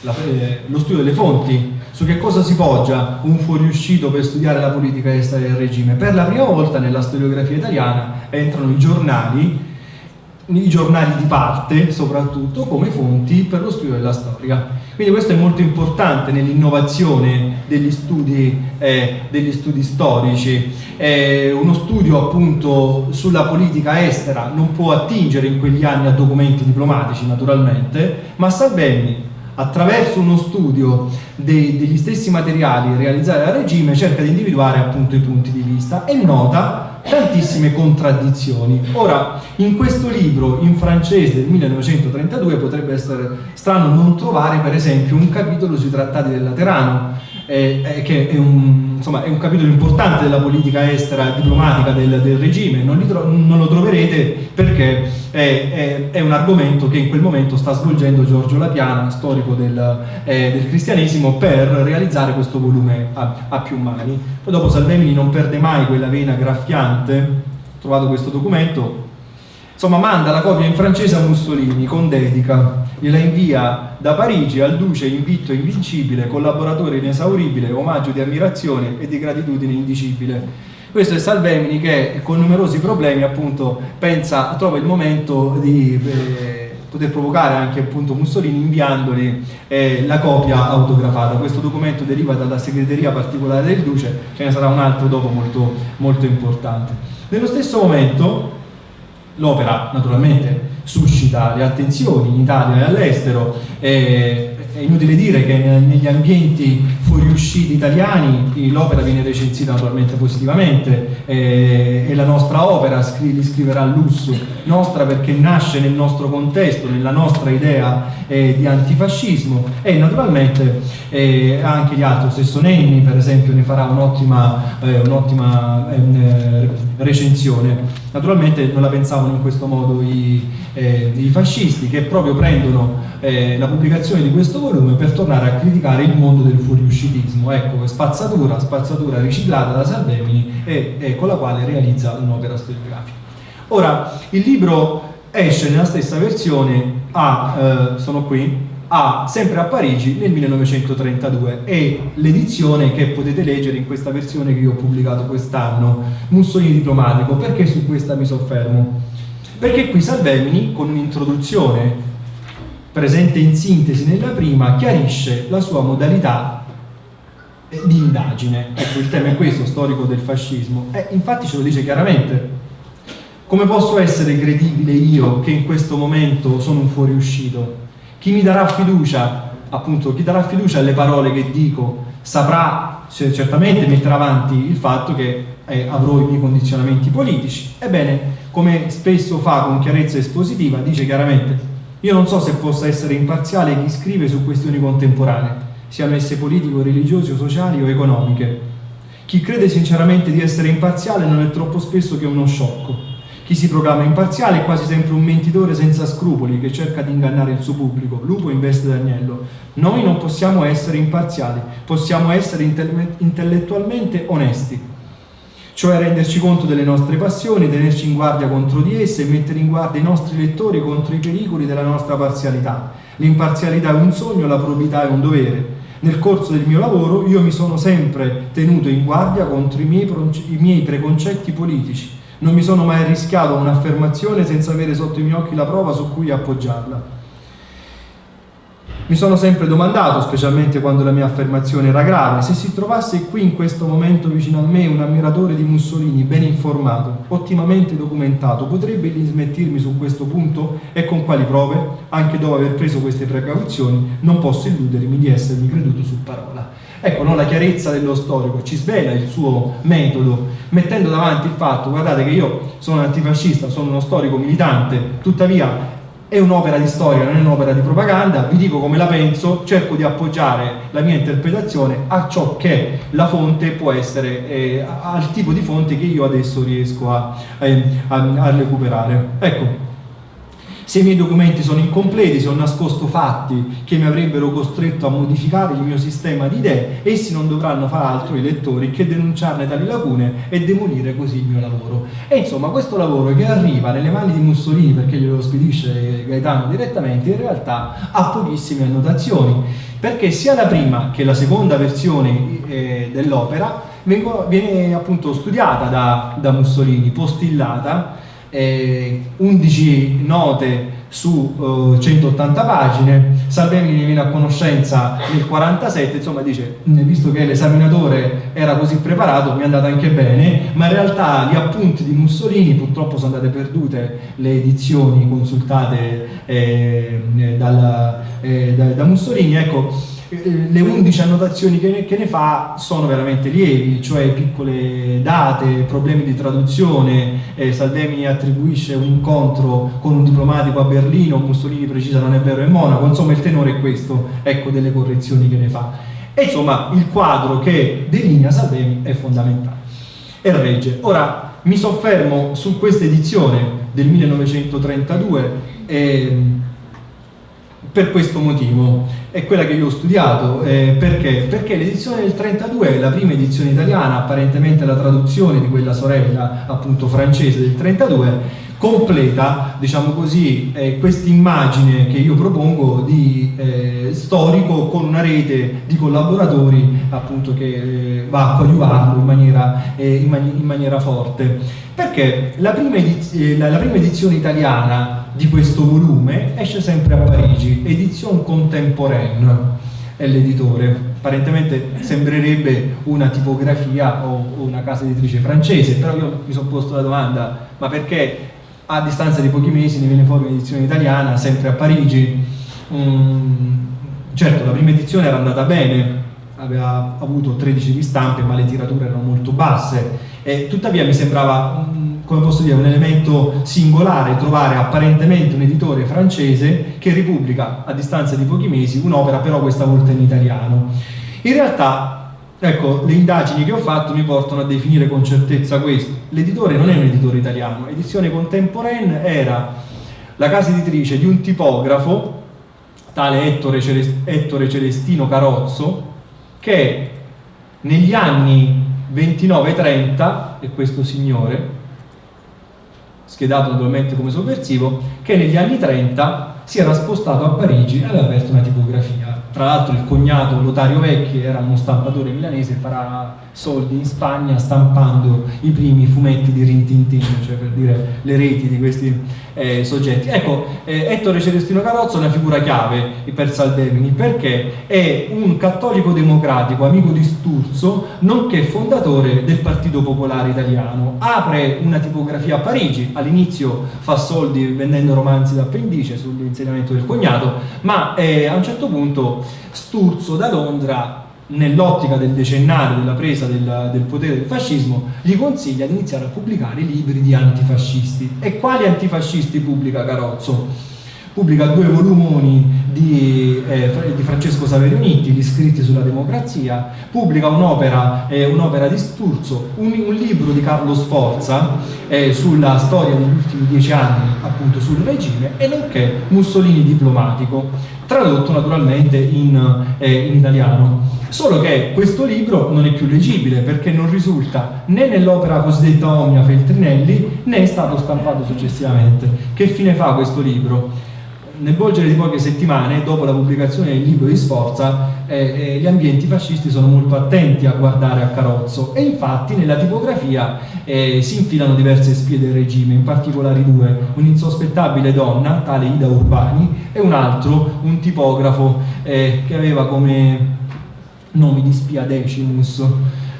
la, eh, lo studio delle fonti, su che cosa si poggia un fuoriuscito per studiare la politica estera del regime. Per la prima volta nella storiografia italiana entrano i giornali, i giornali di parte soprattutto, come fonti per lo studio della storia. Quindi questo è molto importante nell'innovazione degli eh, degli studi storici. Eh, uno studio appunto sulla politica estera non può attingere in quegli anni a documenti diplomatici naturalmente, ma Salvemini attraverso uno studio dei, degli stessi materiali realizzati dal regime cerca di individuare appunto i punti di vista e nota tantissime contraddizioni. Ora, in questo libro in francese del 1932 potrebbe essere strano non trovare per esempio un capitolo sui trattati del Laterano, eh, eh, che è un, insomma, è un, capitolo importante della politica estera diplomatica del, del regime, non, non, lo troverete perché è, è, è, un argomento che in quel momento sta svolgendo Giorgio Lapiana, storico del, eh, del cristianesimo, per realizzare questo volume a, a più mani. Poi dopo Salvemini non perde mai quella vena graffiante, ho trovato questo documento, insomma manda la copia in francese a Mussolini con dedica gliela invia da Parigi al duce invitto invincibile, collaboratore inesauribile, omaggio di ammirazione e di gratitudine indicibile. Questo è Salvemini che con numerosi problemi appunto pensa, trova il momento di eh, poter provocare anche appunto Mussolini inviandogli eh, la copia autografata. Questo documento deriva dalla segreteria particolare del Duce, ce ne sarà un altro dopo molto, molto importante. Nello stesso momento l'opera naturalmente suscita le attenzioni in Italia e all'estero. È inutile dire che negli ambienti fuoriusciti italiani l'opera viene recensita naturalmente positivamente e la nostra opera li scriverà lusso, nostra perché nasce nel nostro contesto, nella nostra idea eh, di antifascismo e naturalmente eh, anche gli altri, stesso Nenni per esempio ne farà un'ottima eh, un ehm, recensione. Naturalmente non la pensavano in questo modo i, eh, i fascisti che proprio prendono eh, la pubblicazione di questo volume per tornare a criticare il mondo del fuoriuscitismo. Ecco, spazzatura, spazzatura riciclata da Salvemini e, e con la quale realizza un'opera storiografica. Ora, il libro esce nella stessa versione a, eh, sono qui, a, sempre a Parigi nel 1932 e l'edizione che potete leggere in questa versione che io ho pubblicato quest'anno, Mussolini diplomatico, perché su questa mi soffermo? Perché qui Salvemini, con un'introduzione presente in sintesi nella prima, chiarisce la sua modalità di indagine. Ecco, il tema è questo, storico del fascismo. E infatti ce lo dice chiaramente. Come posso essere credibile io che in questo momento sono un fuoriuscito? Chi mi darà fiducia, appunto, chi darà fiducia alle parole che dico, saprà certamente mettere avanti il fatto che eh, avrò i miei condizionamenti politici. Ebbene, come spesso fa con chiarezza espositiva, dice chiaramente io non so se possa essere imparziale chi scrive su questioni contemporanee, siano esse politiche, religiose, sociali o economiche. Chi crede sinceramente di essere imparziale non è troppo spesso che uno sciocco. Chi si proclama imparziale è quasi sempre un mentitore senza scrupoli che cerca di ingannare il suo pubblico, lupo in veste d'agnello. Noi non possiamo essere imparziali, possiamo essere intellettualmente onesti, cioè renderci conto delle nostre passioni, tenerci in guardia contro di esse e mettere in guardia i nostri lettori contro i pericoli della nostra parzialità. L'imparzialità è un sogno, la probità è un dovere. Nel corso del mio lavoro io mi sono sempre tenuto in guardia contro i miei, i miei preconcetti politici. Non mi sono mai rischiato a un'affermazione senza avere sotto i miei occhi la prova su cui appoggiarla. Mi sono sempre domandato, specialmente quando la mia affermazione era grave, se si trovasse qui in questo momento vicino a me un ammiratore di Mussolini ben informato, ottimamente documentato, potrebbe dismettirmi su questo punto e con quali prove? Anche dopo aver preso queste precauzioni, non posso illudermi di essermi creduto su parola. Ecco, no, la chiarezza dello storico ci svela il suo metodo, mettendo davanti il fatto, guardate che io sono antifascista, sono uno storico militante, tuttavia è un'opera di storia, non è un'opera di propaganda, vi dico come la penso, cerco di appoggiare la mia interpretazione a ciò che la fonte può essere, eh, al tipo di fonte che io adesso riesco a, eh, a, a recuperare. Ecco, se i miei documenti sono incompleti, se ho nascosto fatti che mi avrebbero costretto a modificare il mio sistema di idee, essi non dovranno far altro, i lettori, che denunciarne tali lacune e demolire così il mio lavoro. E insomma questo lavoro che arriva nelle mani di Mussolini perché glielo spedisce Gaetano direttamente, in realtà ha pochissime annotazioni, perché sia la prima che la seconda versione eh, dell'opera viene appunto studiata da, da Mussolini, postillata, eh, 11 note su uh, 180 pagine, Salvemini ne viene a conoscenza nel 47, insomma dice, visto che l'esaminatore era così preparato, mi è andata anche bene, ma in realtà gli appunti di Mussolini, purtroppo sono andate perdute le edizioni consultate eh, dalla, eh, da, da Mussolini, ecco, eh, le 11 annotazioni che ne, che ne, fa sono veramente lievi, cioè piccole date, problemi di traduzione, eh, Salvemini attribuisce un incontro con un diplomatico a Berlino, Mussolini precisa non è vero è Monaco, insomma il tenore è questo, ecco delle correzioni che ne fa. E insomma il quadro che delinea Salvemini è fondamentale e regge. Ora mi soffermo su questa edizione del 1932 eh, per questo motivo è quella che io ho studiato, eh, perché? Perché l'edizione del 32 è la prima edizione italiana, apparentemente la traduzione di quella sorella appunto francese del 32, completa, diciamo così, eh, questa immagine che io propongo di eh, storico con una rete di collaboratori appunto che eh, va a coadiuvarlo in maniera, eh, in, mani in maniera forte. Perché la prima, eh, la, la prima edizione italiana di questo volume esce sempre a Parigi, edizione contemporaine è l'editore, apparentemente sembrerebbe una tipografia o una casa editrice francese, però io mi sono posto la domanda, ma perché a distanza di pochi mesi ne viene fuori un'edizione italiana, sempre a Parigi? Mm, certo, la prima edizione era andata bene, aveva avuto 13 ristampe, ma le tirature erano molto basse, e tuttavia mi sembrava come posso dire, un elemento singolare trovare apparentemente un editore francese che ripubblica a distanza di pochi mesi un'opera però questa volta in italiano. In realtà, ecco, le indagini che ho fatto mi portano a definire con certezza questo. L'editore non è un editore italiano, Edizione Contemporaine era la casa editrice di un tipografo, tale Ettore, Celest Ettore Celestino Carozzo, che negli anni 29-30, e questo signore, schedato naturalmente come sovversivo, che negli anni 30 si era spostato a Parigi e aveva aperto una tipografia. Tra l'altro il cognato Lotario Vecchi era uno stampatore milanese, farà soldi in Spagna stampando i primi fumetti di Rintintin, cioè per dire le reti di questi eh, soggetti. Ecco, eh, Ettore Celestino Carozzo è una figura chiave per Salvemini perché è un cattolico democratico, amico di Sturzo, nonché fondatore del Partito Popolare Italiano. Apre una tipografia a Parigi, all'inizio fa soldi vendendo romanzi d'appendice sull'insegnamento del cognato, ma eh, a un certo punto Sturzo da Londra nell'ottica del decennale della presa del, del, potere del fascismo, gli consiglia di iniziare a pubblicare libri di antifascisti. E quali antifascisti pubblica Carozzo? Pubblica due volumoni di, eh, di Francesco Saverio Nitti, gli scritti sulla democrazia, pubblica un'opera eh, un di Sturzo, un, un, libro di Carlo Sforza eh, sulla storia degli ultimi dieci anni appunto sul regime e nonché Mussolini diplomatico, tradotto naturalmente in, eh, in italiano. Solo che questo libro non è più leggibile perché non risulta né nell'opera cosiddetta Omnia Feltrinelli né è stato stampato successivamente. Che fine fa questo libro? Nel volgere di poche settimane, dopo la pubblicazione del libro di Sforza, eh, eh, gli ambienti fascisti sono molto attenti a guardare a Carozzo. E infatti nella tipografia eh, si infilano diverse spie del regime, in particolare due, un'insospettabile donna, tale Ida Urbani, e un altro, un tipografo eh, che aveva come nomi di spia Decimus,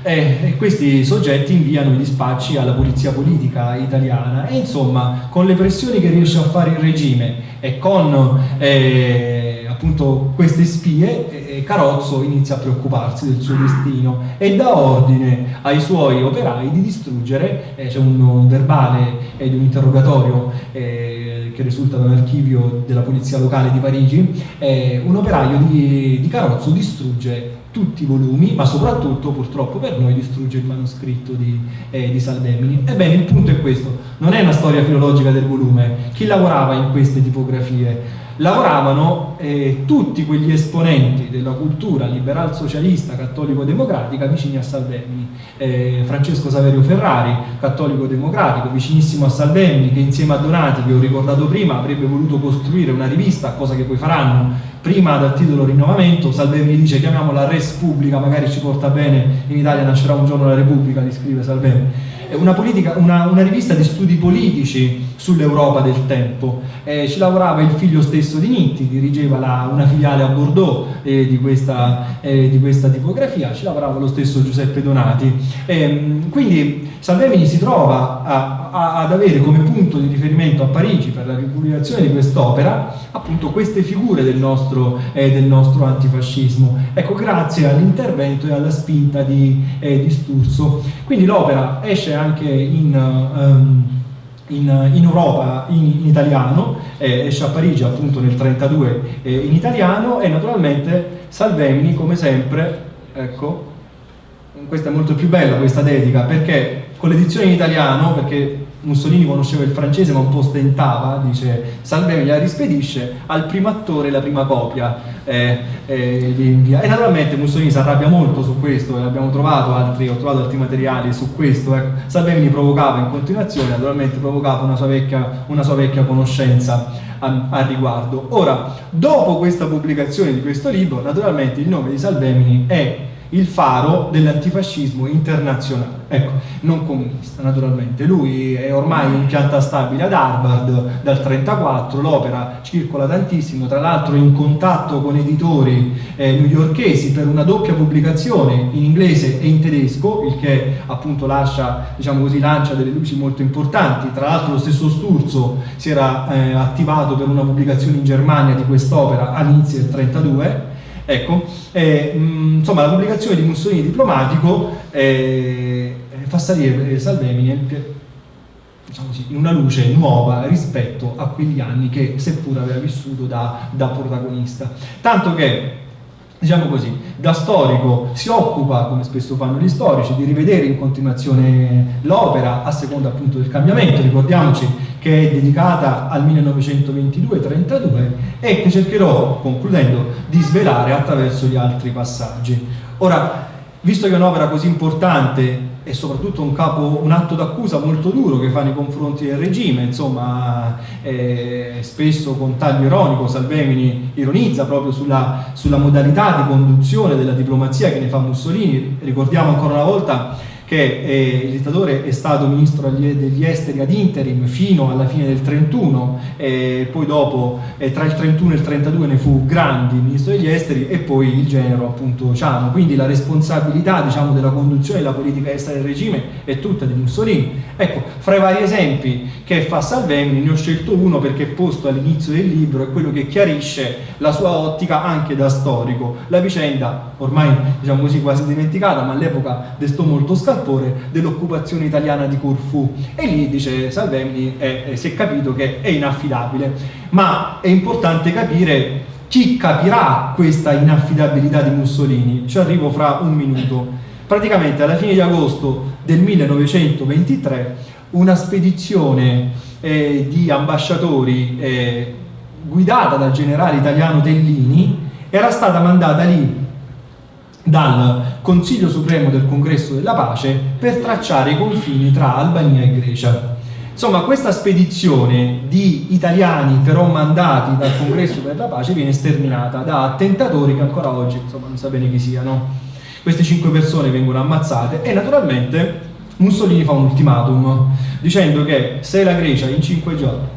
e, e questi soggetti inviano i dispacci alla polizia politica italiana. E insomma con le pressioni che riesce a fare il regime e con eh, appunto queste spie eh, Carozzo inizia a preoccuparsi del suo destino e dà ordine ai suoi operai di distruggere, eh, c'è un, un, verbale ed un interrogatorio eh, che risulta da un archivio della polizia locale di Parigi, eh, un operaio di, di Carozzo distrugge tutti i volumi, ma soprattutto purtroppo per noi distrugge il manoscritto di, eh, di Salvemini. Ebbene, il punto è questo, non è una storia filologica del volume, chi lavorava in queste tipografie? Lavoravano eh, tutti quegli esponenti della cultura liberal socialista cattolico-democratica vicini a Salvemini. Eh, Francesco Saverio Ferrari, cattolico-democratico, vicinissimo a Salvemini, che insieme a Donati, che ho ricordato prima, avrebbe voluto costruire una rivista, cosa che poi faranno, prima dal titolo rinnovamento, Salvemini dice chiamiamola Res Pubblica, magari ci porta bene, in Italia nascerà un giorno la Repubblica, li scrive Salvemini. Una, politica, una, una rivista di studi politici sull'Europa del tempo. Eh, ci lavorava il figlio stesso di Nitti, dirigeva la, una filiale a Bordeaux eh, di, questa, eh, di, questa, tipografia, ci lavorava lo stesso Giuseppe Donati. Ehm, quindi Salvemini si trova a, a, ad avere come punto di riferimento a Parigi per la ripubblicazione di quest'opera appunto queste figure del nostro, eh, del nostro antifascismo. Ecco, grazie all'intervento e alla spinta di, eh, di Sturzo. Quindi l'opera esce anche in... Um, in, in, Europa in, in italiano, eh, esce a Parigi appunto nel 1932 eh, in italiano e naturalmente Salvemini come sempre, ecco, questa è molto più bella questa dedica perché con l'edizione in italiano, perché Mussolini conosceva il francese ma un po' stentava, dice Salvemini la rispedisce al primo attore la prima copia eh, eh, invia. e naturalmente Mussolini si arrabbia molto su questo abbiamo trovato altri, ho trovato altri materiali su questo ecco. Salvemini provocava in continuazione naturalmente provocava una sua vecchia, una sua vecchia conoscenza a riguardo ora dopo questa pubblicazione di questo libro naturalmente il nome di Salvemini è il faro dell'antifascismo internazionale, ecco, non comunista naturalmente. Lui è ormai in pianta stabile ad Harvard dal 1934, l'opera circola tantissimo, tra l'altro in contatto con editori eh, newyorkesi per una doppia pubblicazione in inglese e in tedesco, il che appunto lascia, diciamo così, lancia delle luci molto importanti. Tra l'altro lo stesso Sturzo si era eh, attivato per una pubblicazione in Germania di quest'opera all'inizio del 1932, Ecco, eh, mh, insomma la pubblicazione di Mussolini diplomatico eh, fa salire Salvemini diciamo in una luce nuova rispetto a quegli anni che seppur aveva vissuto da, da protagonista. Tanto che diciamo così, da storico si occupa, come spesso fanno gli storici, di rivedere in continuazione l'opera a seconda appunto del cambiamento, ricordiamoci che è dedicata al 1922-32 e che cercherò, concludendo, di svelare attraverso gli altri passaggi. Ora, visto che è un'opera così importante e soprattutto un, capo, un atto d'accusa molto duro che fa nei confronti del regime, insomma eh, spesso con taglio ironico Salvemini ironizza proprio sulla, sulla modalità di conduzione della diplomazia che ne fa Mussolini, ricordiamo ancora una volta che eh, il dittatore è stato ministro degli esteri ad interim fino alla fine del 31 e poi dopo eh, tra il 31 e il 32 ne fu Grandi ministro degli esteri e poi il genero appunto Ciano. Quindi la responsabilità diciamo della conduzione della politica estera del regime è tutta di Mussolini. Ecco fra i vari esempi che fa Salvemini ne ho scelto uno perché posto all'inizio del libro è quello che chiarisce la sua ottica anche da storico. La vicenda ormai diciamo così quasi dimenticata ma all'epoca destò molto scandalo scalpore dell'occupazione italiana di Corfù. E lì dice Salvemini eh, si è capito che è inaffidabile. Ma è importante capire chi capirà questa inaffidabilità di Mussolini. Ci arrivo fra un minuto. Praticamente alla fine di agosto del 1923 una spedizione eh, di ambasciatori eh, guidata dal generale italiano Tellini era stata mandata lì dal Consiglio Supremo del Congresso della Pace per tracciare i confini tra Albania e Grecia. Insomma, questa spedizione di italiani però mandati dal Congresso per la Pace viene sterminata da attentatori che ancora oggi insomma, non sa bene chi siano. Queste cinque persone vengono ammazzate e naturalmente Mussolini fa un ultimatum dicendo che se la Grecia in cinque giorni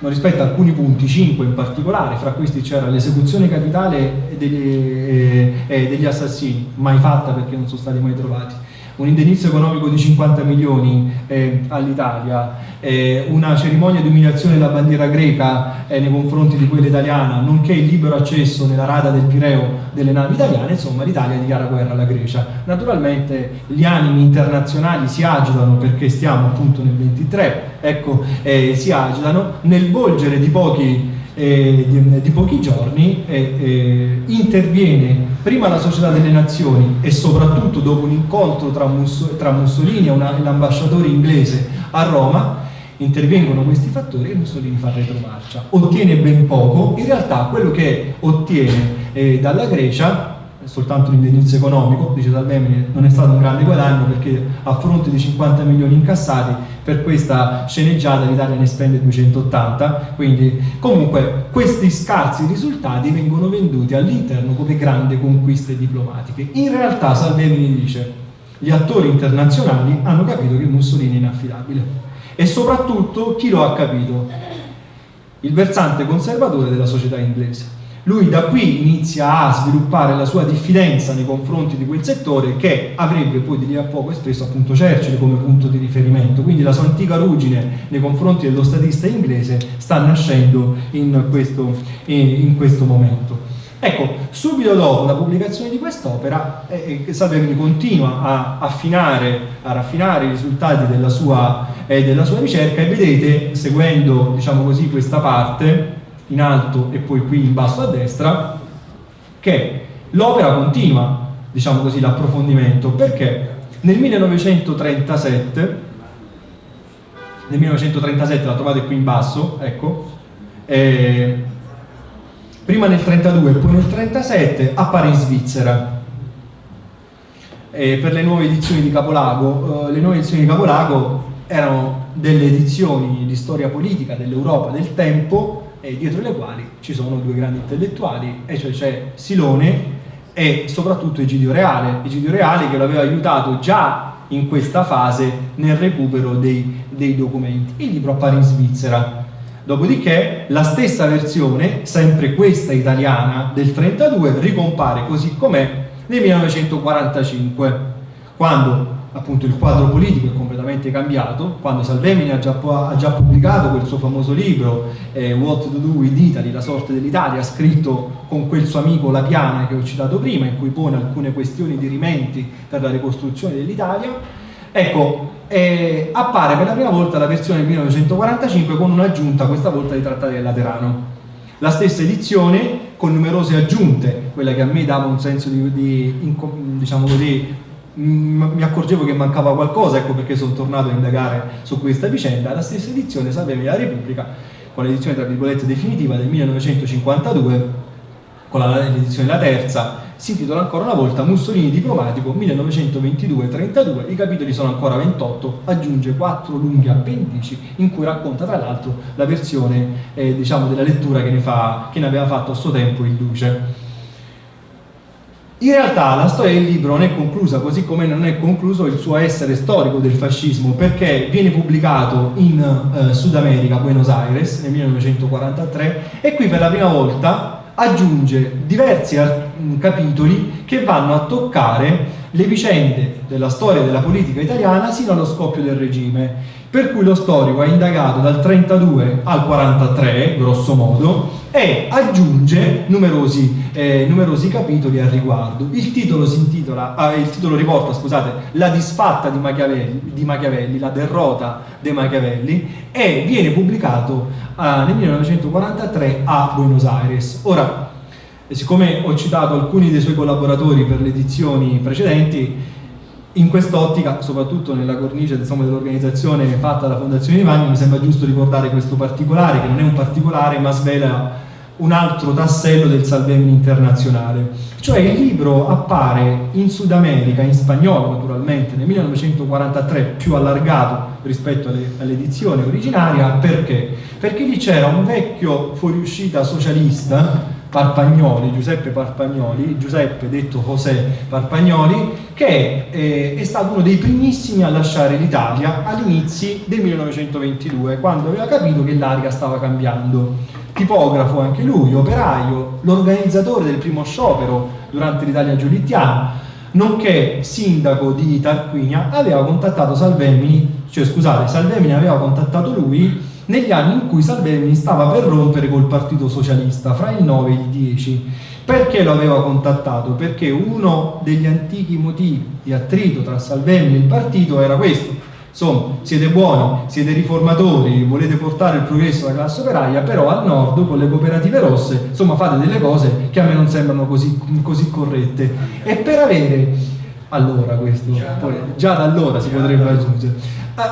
non rispetta alcuni punti, 5 in particolare, fra questi c'era l'esecuzione capitale degli, eh, degli assassini, mai fatta perché non sono stati mai trovati, un indennizzo economico di 50 milioni eh, all'Italia, eh, una cerimonia di umiliazione della bandiera greca eh, nei confronti di quella italiana, nonché il libero accesso nella rada del Pireo delle navi italiane, insomma l'Italia dichiara guerra alla Grecia. Naturalmente gli animi internazionali si agitano perché stiamo appunto nel 23, ecco, eh, si agitano nel volgere di pochi eh, di, di, pochi giorni eh, eh, interviene prima la Società delle Nazioni e soprattutto dopo un incontro tra, Musso, tra Mussolini e l'ambasciatore inglese a Roma intervengono questi fattori e Mussolini fa retromarcia. Ottiene ben poco. In realtà quello che ottiene eh, dalla Grecia soltanto un indennizzo economico, dice Salvemini, non è stato un grande guadagno perché a fronte di 50 milioni incassati per questa sceneggiata l'Italia ne spende 280, quindi comunque questi scarsi risultati vengono venduti all'interno come grandi conquiste diplomatiche. In realtà Salvemini dice gli attori internazionali hanno capito che Mussolini è inaffidabile e soprattutto chi lo ha capito? Il versante conservatore della società inglese lui da qui inizia a sviluppare la sua diffidenza nei confronti di quel settore che avrebbe poi di lì a poco espresso appunto Churchill come punto di riferimento, quindi la sua antica ruggine nei confronti dello statista inglese sta nascendo in questo, in questo momento. Ecco, subito dopo la pubblicazione di quest'opera, eh, eh Salvemini continua a affinare, a raffinare i risultati della sua, eh, della sua ricerca e vedete, seguendo diciamo così, questa parte, in alto e poi qui in basso a destra, che l'opera continua, diciamo così, l'approfondimento, perché nel 1937, nel 1937 la trovate qui in basso, ecco, eh, prima nel 32 e poi nel 37 appare in Svizzera. Eh, per le nuove edizioni di Capolago, eh, le nuove edizioni di Capolago erano delle edizioni di storia politica dell'Europa del tempo e dietro le quali ci sono due grandi intellettuali, e cioè c'è Silone e soprattutto Egidio Reale, Egidio Reale che lo aveva aiutato già in questa fase nel recupero dei, dei documenti. Il libro appare in Svizzera, dopodiché la stessa versione, sempre questa italiana del 32, ricompare così com'è nel 1945, quando appunto il quadro politico è completamente cambiato, quando Salvemini ha già, ha già pubblicato quel suo famoso libro eh, What to do with Italy, la sorte dell'Italia, scritto con quel suo amico La Piana che ho citato prima, in cui pone alcune questioni di rimenti per la ricostruzione dell'Italia, ecco, eh, appare per la prima volta la versione del 1945 con un'aggiunta, questa volta di Trattati del Laterano. La stessa edizione con numerose aggiunte, quella che a me dava un senso di, di diciamo così, mi accorgevo che mancava qualcosa, ecco perché sono tornato a indagare su questa vicenda. La stessa edizione Salvemi la Repubblica, con l'edizione tra virgolette definitiva del 1952, con l'edizione la terza, si intitola ancora una volta Mussolini diplomatico 1922-32, i capitoli sono ancora 28, aggiunge quattro lunghi appendici in cui racconta tra l'altro la versione eh, diciamo, della lettura che ne, fa, che ne aveva fatto a suo tempo il Duce. In realtà la storia del libro non è conclusa, così come non è concluso il suo essere storico del fascismo, perché viene pubblicato in eh, Sud America, Buenos Aires, nel 1943, e qui per la prima volta aggiunge diversi capitoli che vanno a toccare le vicende della storia della politica italiana sino allo scoppio del regime. Per cui lo storico ha indagato dal 32 al 43, grosso modo, e aggiunge numerosi, eh, numerosi capitoli al riguardo. Il titolo, intitola, ah, il titolo riporta scusate, La disfatta di Machiavelli, di Machiavelli, la derrota dei Machiavelli, e viene pubblicato eh, nel 1943 a Buenos Aires. Ora, siccome ho citato alcuni dei suoi collaboratori per le edizioni precedenti, in quest'ottica, soprattutto nella cornice dell'organizzazione fatta dalla Fondazione Ivani, mi sembra giusto ricordare questo particolare, che non è un particolare ma svela un altro tassello del Salvemini internazionale. Cioè il libro appare in Sud America, in spagnolo naturalmente, nel 1943, più allargato rispetto all'edizione originaria, perché? Perché lì c'era un vecchio fuoriuscita socialista Parpagnoli, Giuseppe Parpagnoli, Giuseppe detto José Parpagnoli, che è, è stato uno dei primissimi a lasciare l'Italia all'inizio del 1922, quando aveva capito che l'aria stava cambiando. Tipografo anche lui, operaio, l'organizzatore del primo sciopero durante l'Italia giolittiana, nonché sindaco di Tarquinia, aveva contattato Salvemini, cioè scusate, Salvemini aveva contattato lui negli anni in cui Salvemini stava per rompere col Partito Socialista, fra il 9 e il 10. Perché lo aveva contattato? Perché uno degli antichi motivi di attrito tra Salvemini e il partito era questo. Insomma, siete buoni, siete riformatori, volete portare il progresso alla classe operaia, però al nord con le cooperative rosse, insomma, fate delle cose che a me non sembrano così, così corrette. E per avere allora questo, poi, già da allora si potrebbe aggiungere.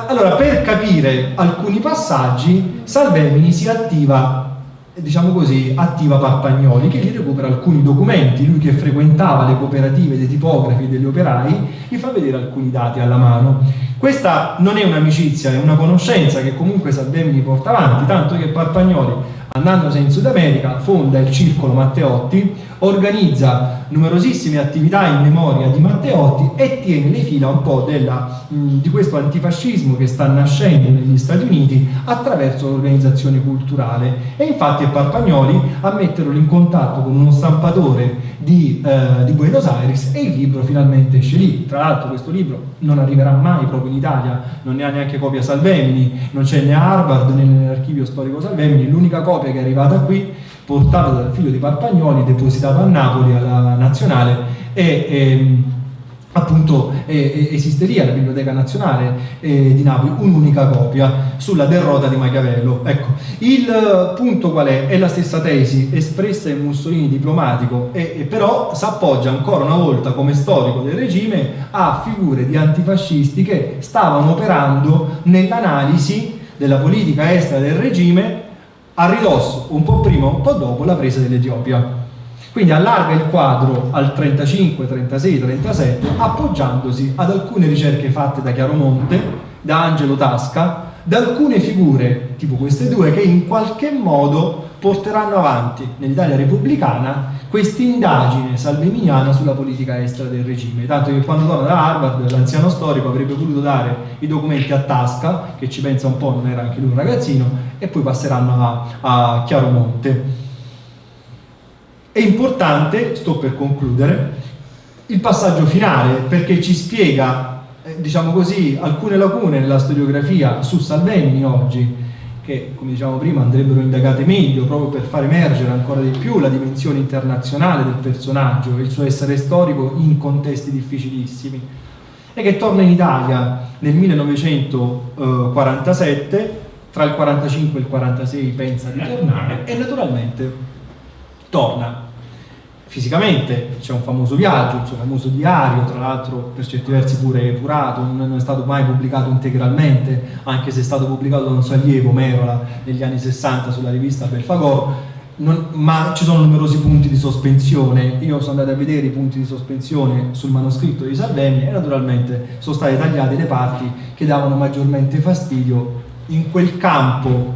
Allora, per capire alcuni passaggi, Salvemini si attiva, diciamo così, attiva Parpagnoli, che gli recupera alcuni documenti, lui che frequentava le cooperative dei tipografi e degli operai, gli fa vedere alcuni dati alla mano. Questa non è un'amicizia, è una conoscenza che comunque Salvemini porta avanti, tanto che Parpagnoli, andandosene in Sud America, fonda il Circolo Matteotti, organizza numerosissime attività in memoria di Matteotti e tiene le fila un po' della, mh, di questo antifascismo che sta nascendo negli Stati Uniti attraverso l'organizzazione culturale. E infatti è Parpagnoli a metterlo in contatto con uno stampatore di, eh, di Buenos Aires e il libro finalmente esce lì. Tra l'altro questo libro non arriverà mai proprio in Italia non ne ha neanche copia Salvemini non c'è né Harvard né nell'archivio storico Salvemini l'unica copia che è arrivata qui portato dal figlio di Parpagnoli, depositato a Napoli alla nazionale e, e appunto eh, esisteria alla Biblioteca Nazionale eh, di Napoli un'unica copia sulla derrota di Machiavello. Ecco, il punto qual è? È la stessa tesi espressa in Mussolini diplomatico e, e però si appoggia ancora una volta come storico del regime a figure di antifascisti che stavano operando nell'analisi della politica estera del regime a ridosso, un po' prima, un po' dopo, la presa dell'Etiopia. Quindi allarga il quadro al 35, 36, 37, appoggiandosi ad alcune ricerche fatte da Chiaromonte, da Angelo Tasca, da alcune figure, tipo queste due, che in qualche modo porteranno avanti nell'Italia repubblicana questa indagine salveminiana sulla politica estera del regime, tanto che quando torna da Harvard l'anziano storico avrebbe voluto dare i documenti a Tasca, che ci pensa un po', non era anche lui un ragazzino, e poi passeranno a, a Chiaromonte. È importante, sto per concludere, il passaggio finale perché ci spiega, diciamo così, alcune lacune nella storiografia su Salvemini oggi, che come diciamo prima andrebbero indagate meglio proprio per far emergere ancora di più la dimensione internazionale del personaggio e il suo essere storico in contesti difficilissimi. E che torna in Italia nel 1947 tra il 45 e il 46 pensa di tornare e naturalmente torna fisicamente c'è un famoso viaggio, il suo famoso diario, tra l'altro per certi versi pure epurato, non è stato mai pubblicato integralmente, anche se è stato pubblicato da un suo allievo Merola negli anni 60 sulla rivista Belfagor, non, ma ci sono numerosi punti di sospensione, io sono andato a vedere i punti di sospensione sul manoscritto di Salvemini e naturalmente sono state tagliate le parti che davano maggiormente fastidio in quel campo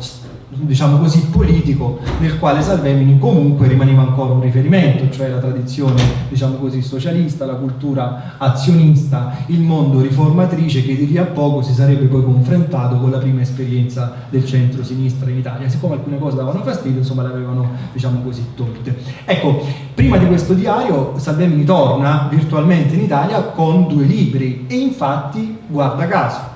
diciamo così, politico nel quale Salvemini comunque rimaneva ancora un riferimento, cioè la tradizione diciamo così, socialista, la cultura azionista, il mondo riformatrice che di lì a poco si sarebbe poi confrontato con la prima esperienza del centro-sinistra in Italia. Siccome alcune cose davano fastidio, insomma le avevano diciamo così, tolte. Ecco, prima di questo diario Salvemini torna virtualmente in Italia con due libri e infatti, guarda caso,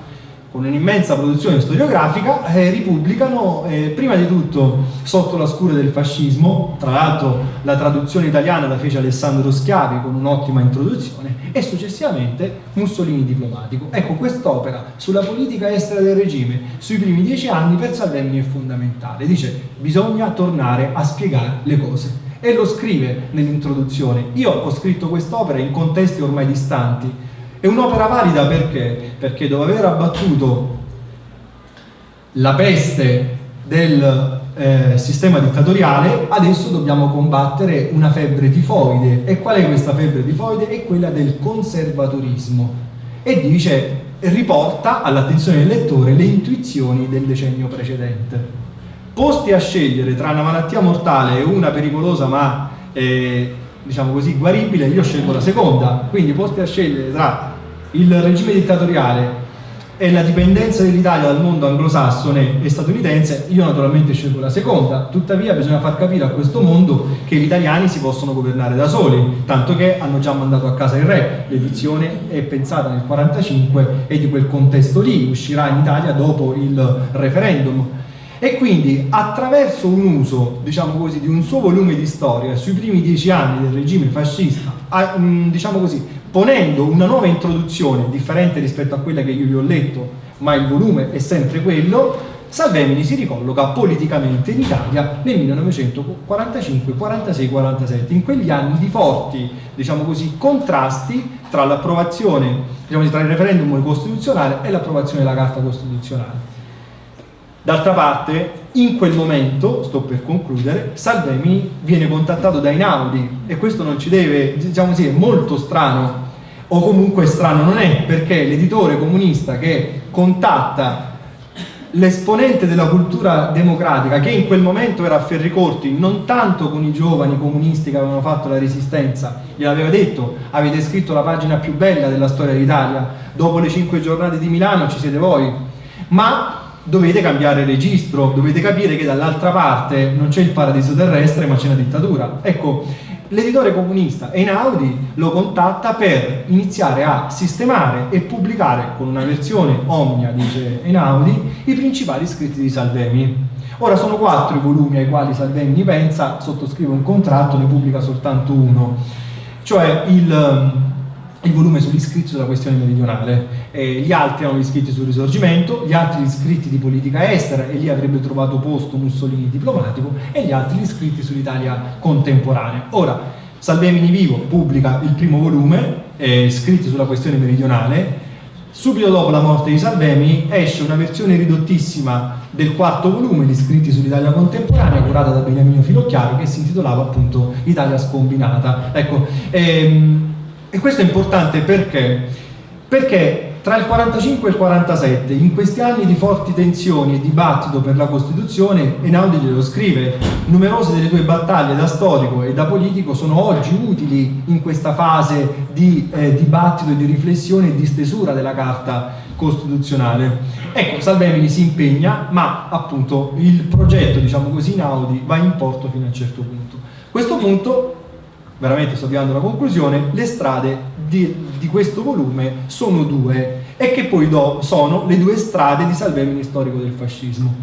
con un'immensa produzione storiografica, eh, ripubblicano eh, prima di tutto Sotto la scure del fascismo, tra l'altro la traduzione italiana la fece Alessandro Schiavi con un'ottima introduzione, e successivamente Mussolini diplomatico. Ecco, quest'opera sulla politica estera del regime sui primi dieci anni per Salvemini è fondamentale. Dice, bisogna tornare a spiegare le cose. E lo scrive nell'introduzione. Io ho scritto quest'opera in contesti ormai distanti, è un'opera valida perché? Perché dopo aver abbattuto la peste del eh, sistema dittatoriale, adesso dobbiamo combattere una febbre tifoide. E qual è questa febbre tifoide? È quella del conservatorismo. E dice, riporta all'attenzione del lettore le intuizioni del decennio precedente. Posti a scegliere tra una malattia mortale e una pericolosa ma eh, diciamo così guaribile, io scelgo la seconda. Quindi posti a scegliere tra il regime dittatoriale e la dipendenza dell'Italia dal mondo anglosassone e statunitense, io naturalmente scelgo la seconda, tuttavia bisogna far capire a questo mondo che gli italiani si possono governare da soli, tanto che hanno già mandato a casa il re, l'edizione è pensata nel 1945 e di quel contesto lì, uscirà in Italia dopo il referendum. E quindi attraverso un uso, diciamo così, di un suo volume di storia sui primi dieci anni del regime fascista, diciamo così, ponendo una nuova introduzione differente rispetto a quella che io vi ho letto, ma il volume è sempre quello, Salvemini si ricolloca politicamente in Italia nel 1945, 46, 47, in quegli anni di forti, diciamo così, contrasti tra l'approvazione, diciamo tra il referendum costituzionale e l'approvazione della Carta Costituzionale. D'altra parte, in quel momento, sto per concludere, Salvemini viene contattato da Inaudi e questo non ci deve, diciamo così, è molto strano o comunque strano non è perché l'editore comunista che contatta l'esponente della cultura democratica che in quel momento era a Ferricorti non tanto con i giovani comunisti che avevano fatto la resistenza gliel'aveva detto avete scritto la pagina più bella della storia d'Italia dopo le cinque giornate di Milano ci siete voi ma dovete cambiare registro dovete capire che dall'altra parte non c'è il paradiso terrestre ma c'è una dittatura ecco l'editore comunista Einaudi lo contatta per iniziare a sistemare e pubblicare con una versione omnia, dice Einaudi, i principali scritti di Salvemini. Ora sono quattro i volumi ai quali Salvemini pensa, sottoscrive un contratto, ne pubblica soltanto uno, cioè il il volume sugli scritti sulla questione meridionale, eh, gli altri erano gli scritti sul risorgimento, gli altri gli scritti di politica estera e lì avrebbe trovato posto Mussolini diplomatico e gli altri gli scritti sull'Italia contemporanea. Ora, Salvemini Vivo pubblica il primo volume, eh, scritti sulla questione meridionale, subito dopo la morte di Salvemini esce una versione ridottissima del quarto volume di scritti sull'Italia contemporanea curata da Beniamino Filocchiaro che si intitolava appunto Italia scombinata. Ecco, ehm, e questo è importante perché? Perché tra il 45 e il 47, in questi anni di forti tensioni e dibattito per la Costituzione, Einaudi glielo scrive, numerose delle tue battaglie da storico e da politico sono oggi utili in questa fase di eh, dibattito e di riflessione e di stesura della Carta Costituzionale. Ecco, Salvemini si impegna, ma appunto il progetto, diciamo così, Einaudi va in porto fino a un certo punto. Questo punto veramente sto arrivando alla conclusione, le strade di, di, questo volume sono due e che poi do, sono le due strade di Salvemini storico del fascismo.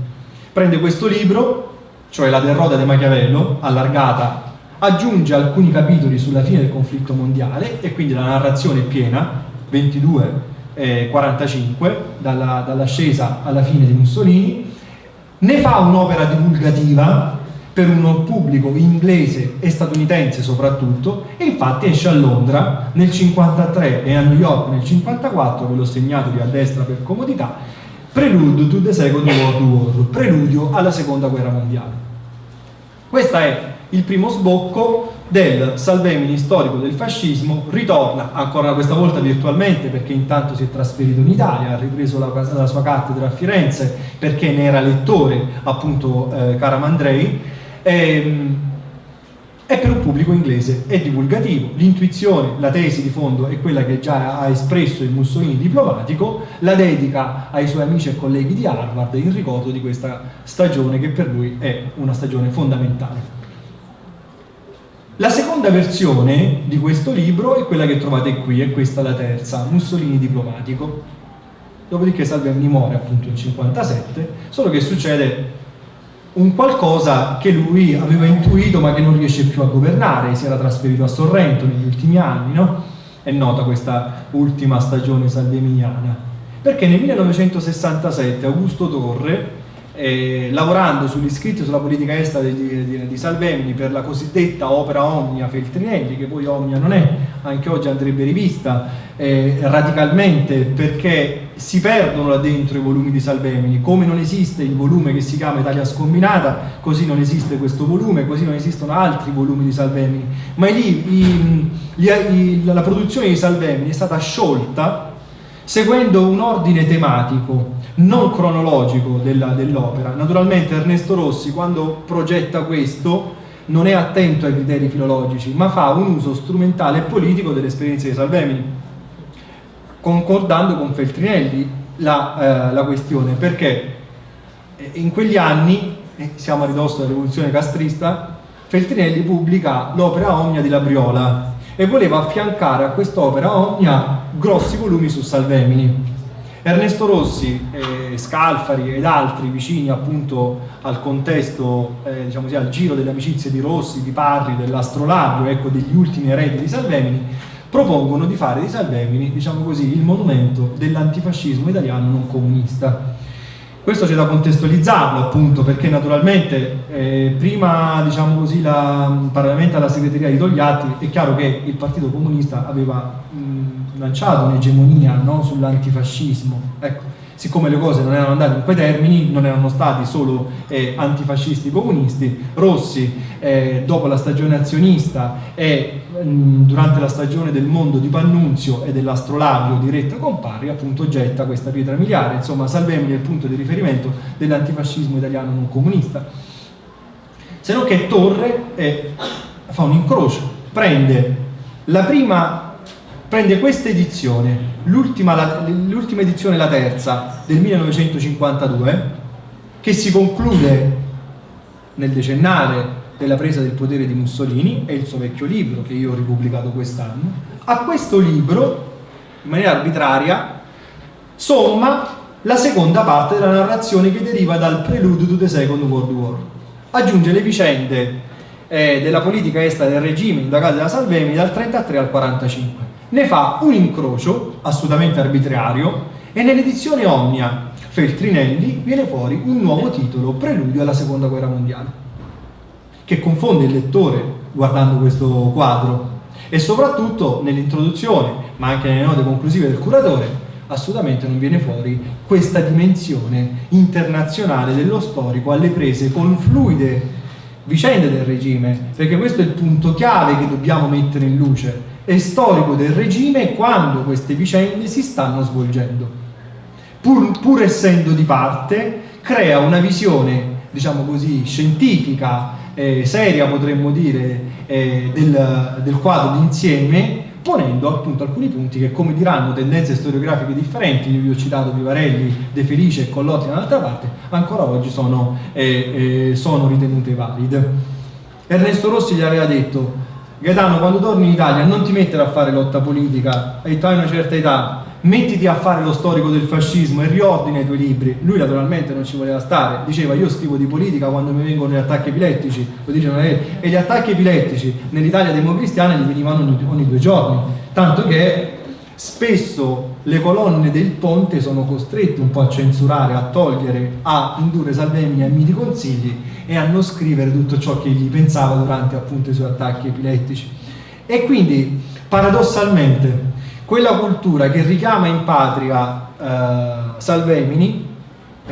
Prende questo libro, cioè la derrota di Machiavello, allargata, aggiunge alcuni capitoli sulla fine del conflitto mondiale e quindi la narrazione è piena, 22 e 45, dalla, dall'ascesa alla fine di Mussolini, ne fa un'opera divulgativa per un pubblico inglese e statunitense soprattutto e infatti esce a Londra nel 53 e a New York nel 54 ve l'ho segnato lì a destra per comodità Prelude to the Second World War preludio alla seconda guerra mondiale. Questo è il primo sbocco del Salvemini storico del fascismo ritorna ancora questa volta virtualmente perché intanto si è trasferito in Italia ha ripreso la, la sua cattedra a Firenze perché ne era lettore appunto eh, Caramandrei ehm, è per un pubblico inglese, è divulgativo, l'intuizione, la tesi di fondo è quella che già ha espresso il Mussolini diplomatico, la dedica ai suoi amici e colleghi di Harvard in ricordo di questa stagione che per lui è una stagione fondamentale. La seconda versione di questo libro è quella che trovate qui, è questa la terza, Mussolini diplomatico. dopodiché Salvemini muore appunto nel 57, solo che succede un qualcosa che lui aveva intuito ma che non riesce più a governare, si era trasferito a Sorrento negli ultimi anni, no? È nota questa ultima stagione salveminiana. Perché nel 1967 Augusto Torre eh, lavorando sugli scritti sulla politica estera di, di, di, Salvemini per la cosiddetta opera Omnia Feltrinelli, che poi Omnia non è, anche oggi andrebbe rivista eh, radicalmente perché si perdono là dentro i volumi di Salvemini, come non esiste il volume che si chiama Italia Scombinata, così non esiste questo volume, così non esistono altri volumi di Salvemini, ma lì i, gli, i, la produzione di Salvemini è stata sciolta seguendo un ordine tematico non cronologico dell'opera. Dell Naturalmente Ernesto Rossi quando progetta questo non è attento ai criteri filologici, ma fa un uso strumentale e politico delle esperienze di Salvemini, concordando con Feltrinelli la, eh, la questione, perché eh, in quegli anni, eh, siamo a ridosso della rivoluzione castrista, Feltrinelli pubblica l'opera Omnia di Labriola e voleva affiancare a quest'opera Omnia grossi volumi su Salvemini Ernesto Rossi, eh, Scalfari ed altri vicini appunto al contesto, eh, diciamo così, al giro delle amicizie di Rossi, di Parri, dell'astrolabio, ecco, degli ultimi eredi di Salvemini, propongono di fare di Salvemini, diciamo così, il monumento dell'antifascismo italiano non comunista. Questo c'è da contestualizzarlo appunto perché naturalmente eh, prima diciamo così la, parallelamente alla segreteria di Togliatti è chiaro che il Partito Comunista aveva mh, lanciato un'egemonia no, sull'antifascismo. Ecco, siccome le cose non erano andate in quei termini non erano stati solo eh, antifascisti comunisti Rossi eh, dopo la stagione azionista e durante la stagione del mondo di Pannunzio e dell'astrolabio di Retta Compari appunto getta questa pietra miliare, insomma Salvemini è il punto di riferimento dell'antifascismo italiano non comunista. Se non che Torre eh, fa un incrocio, prende la prima, prende questa edizione, l'ultima edizione, la terza, del 1952, che si conclude nel decennale della presa del potere di Mussolini, è il suo vecchio libro che io ho ripubblicato quest'anno, a questo libro, in maniera arbitraria, somma la seconda parte della narrazione che deriva dal preludio to the Second World War. Aggiunge le vicende eh, della politica estera del regime indagate da Salvemini dal 33 al 45. Ne fa un incrocio assolutamente arbitrario e nell'edizione Omnia Feltrinelli viene fuori un nuovo titolo, Preludio alla Seconda Guerra Mondiale che confonde il lettore guardando questo quadro e soprattutto nell'introduzione ma anche nelle note conclusive del curatore assolutamente non viene fuori questa dimensione internazionale dello storico alle prese con fluide vicende del regime perché questo è il punto chiave che dobbiamo mettere in luce è storico del regime quando queste vicende si stanno svolgendo pur, pur essendo di parte crea una visione diciamo così scientifica eh, seria potremmo dire eh, del, del quadro d'insieme ponendo appunto alcuni punti che come diranno tendenze storiografiche differenti, io vi ho citato Vivarelli, De Felice e Collotti dall'altra parte, ancora oggi sono, eh, eh, sono ritenute valide. Ernesto Rossi gli aveva detto Gaetano quando torni in Italia non ti mettere a fare lotta politica, hai una certa età, mettiti a fare lo storico del fascismo e riordina i tuoi libri. Lui naturalmente non ci voleva stare, diceva io scrivo di politica quando mi vengono gli attacchi epilettici, e gli attacchi epilettici nell'Italia democristiana gli venivano ogni due giorni, tanto che spesso le colonne del ponte sono costrette un po' a censurare, a togliere, a indurre Salvemini a miti consigli e a non scrivere tutto ciò che gli pensava durante appunto i suoi attacchi epilettici. E quindi paradossalmente quella cultura che richiama in patria eh, Salvemini,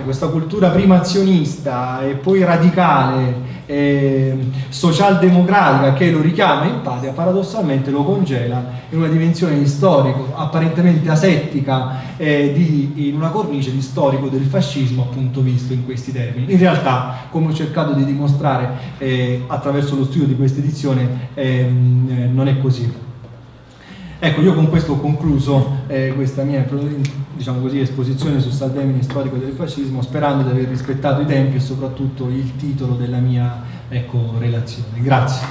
questa cultura prima azionista e poi radicale, eh, socialdemocratica che lo richiama in patria, paradossalmente lo congela in una dimensione di storico apparentemente asettica, eh, di, in una cornice di storico del fascismo appunto visto in questi termini. In realtà, come ho cercato di dimostrare eh, attraverso lo studio di questa edizione, ehm, eh, non è così. Ecco, io con questo ho concluso eh, questa mia diciamo così, esposizione su Saldemini storico del fascismo, sperando di aver rispettato i tempi e soprattutto il titolo della mia ecco, relazione. Grazie.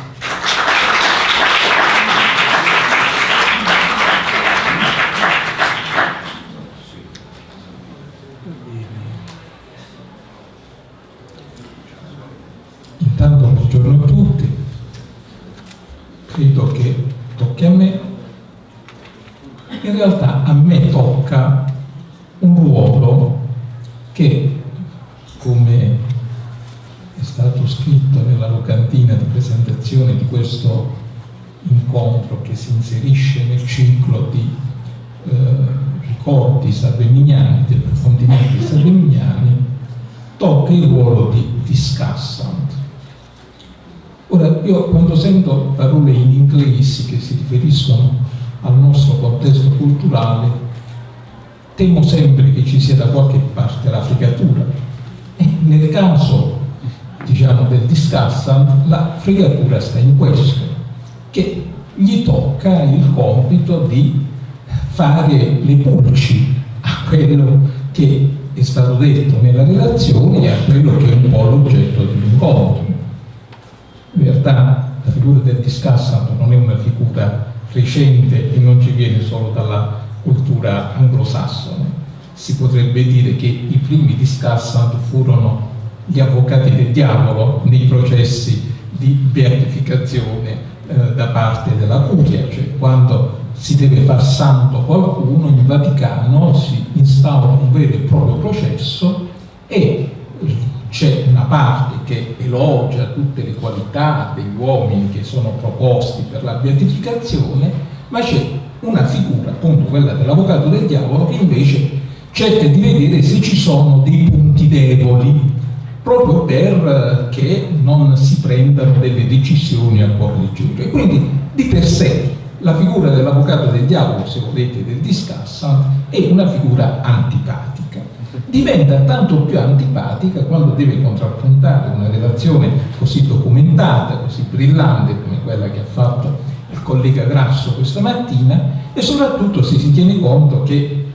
Intanto buongiorno a tutti, credo che tocchi a me Realtà a me tocca un ruolo che, come è stato scritto nella locantina di presentazione di questo incontro che si inserisce nel ciclo di eh, ricordi salveminiani, di approfondimenti salveminiani, tocca il ruolo di discussant. Ora, io quando sento parole in inglese che si riferiscono al nostro contesto culturale, temo sempre che ci sia da qualche parte la fregatura. E nel caso, diciamo, del discussant, la fregatura sta in questo, che gli tocca il compito di fare le pulci a quello che è stato detto nella relazione e a quello che è un po' l'oggetto dell'incontro. In realtà la figura del discussant non è una figura recente e non ci viene solo dalla cultura anglosassone. Si potrebbe dire che i primi discussant furono gli avvocati del diavolo nei processi di beatificazione eh, da parte della curia, cioè quando si deve far santo qualcuno in Vaticano si instaura un vero e proprio processo e c'è una parte che elogia tutte le qualità degli uomini che sono proposti per la beatificazione, ma c'è una figura, appunto quella dell'avvocato del diavolo, che invece cerca di vedere se ci sono dei punti deboli proprio perché non si prendano delle decisioni a cuor leggero. E quindi di per sé la figura dell'avvocato del diavolo, se volete, del discassa, è una figura antipatica. Diventa tanto più antipatica quando deve contrappuntare una relazione così documentata, così brillante come quella che ha fatto il collega Grasso questa mattina e soprattutto se si tiene conto che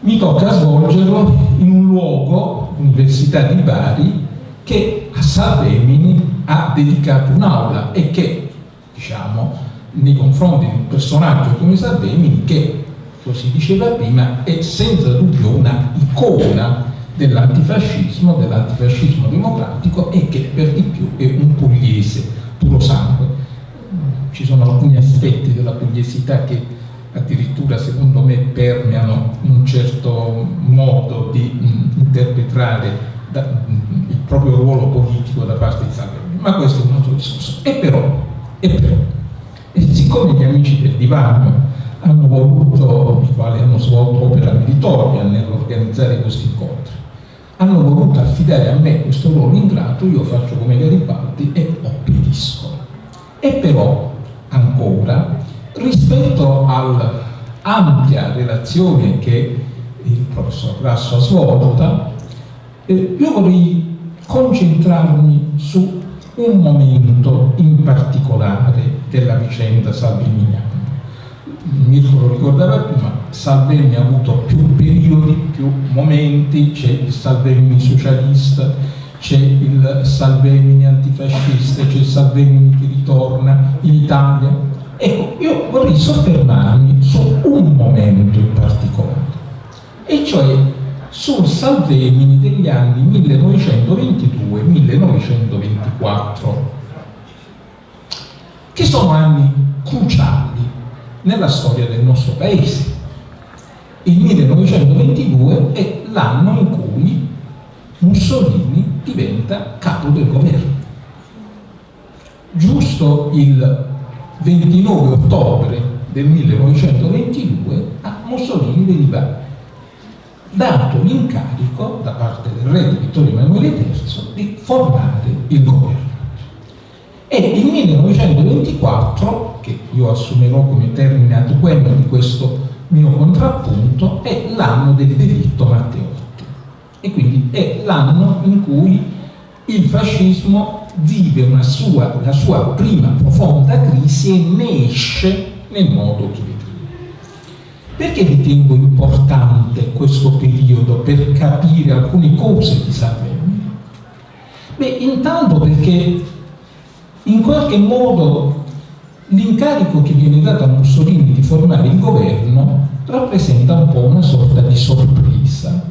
mi tocca svolgerlo in un luogo, l'Università di Bari, che a Salvemini ha dedicato un'aula e che, diciamo, nei confronti di un personaggio come Salvemini che, lo si diceva prima, è senza dubbio una icona dell'antifascismo, dell'antifascismo democratico e che per di più è un pugliese puro sangue. Ci sono alcuni aspetti della pugliesità che addirittura secondo me permeano un certo modo di mh, interpretare da, mh, il proprio ruolo politico da parte di Salvini, ma questo è un altro discorso. E però, e però, e siccome gli amici del divano hanno voluto, i quali hanno svolto opera meritoria nell'organizzare questi incontri, hanno voluto affidare a me questo ruolo ingrato, io faccio come Garibaldi e obbedisco. E però, ancora, rispetto all'ampia relazione che il professor Grasso ha svolto, eh, io vorrei concentrarmi su un momento in particolare della vicenda salviniana. Mirko lo ricordava prima, Salvini ha avuto più periodi, più momenti, c'è il Salvini socialista, c'è il Salvini antifascista, c'è il Salvini che ritorna in Italia. Ecco, io vorrei soffermarmi su un momento in particolare, e cioè sul Salvemini degli anni 1922-1924, che sono anni cruciali nella storia del nostro paese. Il 1922 è l'anno in cui Mussolini diventa capo del governo. Giusto il 29 ottobre del 1922 a Mussolini veniva dato l'incarico da parte del re Vittorio Emanuele III di formare il governo. E il 1924, che io assumerò come termine adeguato di questo mio contrappunto, è l'anno del delitto Matteotti. E quindi è l'anno in cui il fascismo vive sua, la sua prima profonda crisi e ne esce nel modo che perché ritengo importante questo periodo per capire alcune cose di Salvini? Beh, intanto perché in qualche modo l'incarico che viene dato a Mussolini di formare il governo rappresenta un po' una sorta di sorpresa.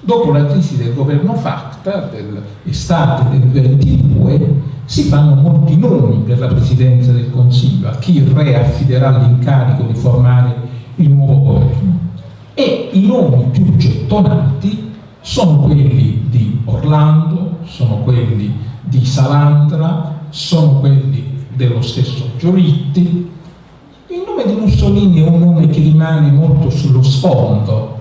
Dopo la crisi del governo Facta dell'estate del 22, si fanno molti nomi per la Presidenza del Consiglio, a chi il Re affiderà l'incarico di formare il nuovo governo. E i nomi più gettonati sono quelli di Orlando, sono quelli di Salandra, sono quelli dello stesso Giolitti. Il nome di Mussolini è un nome che rimane molto sullo sfondo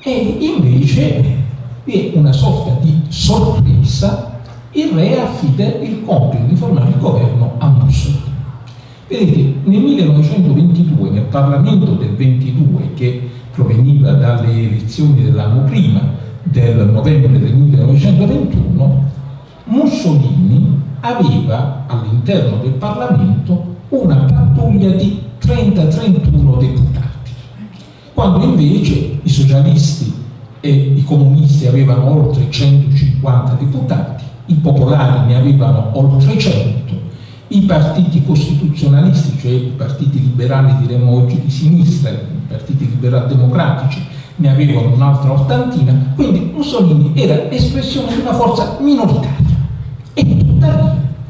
e invece vi è una sorta di sorpresa il re affida il compito di formare il governo a Mussolini. Vedete, nel 1922, nel Parlamento del 22, che proveniva dalle elezioni dell'anno prima, del novembre del 1921, Mussolini aveva all'interno del Parlamento una pattuglia di 30-31 deputati, quando invece i socialisti e i comunisti avevano oltre 150 deputati, i popolari ne avevano oltre 100, i partiti costituzionalisti, cioè i partiti liberali diremmo oggi di sinistra, i partiti liberal democratici ne avevano un'altra ottantina, quindi Mussolini era espressione di una forza minoritaria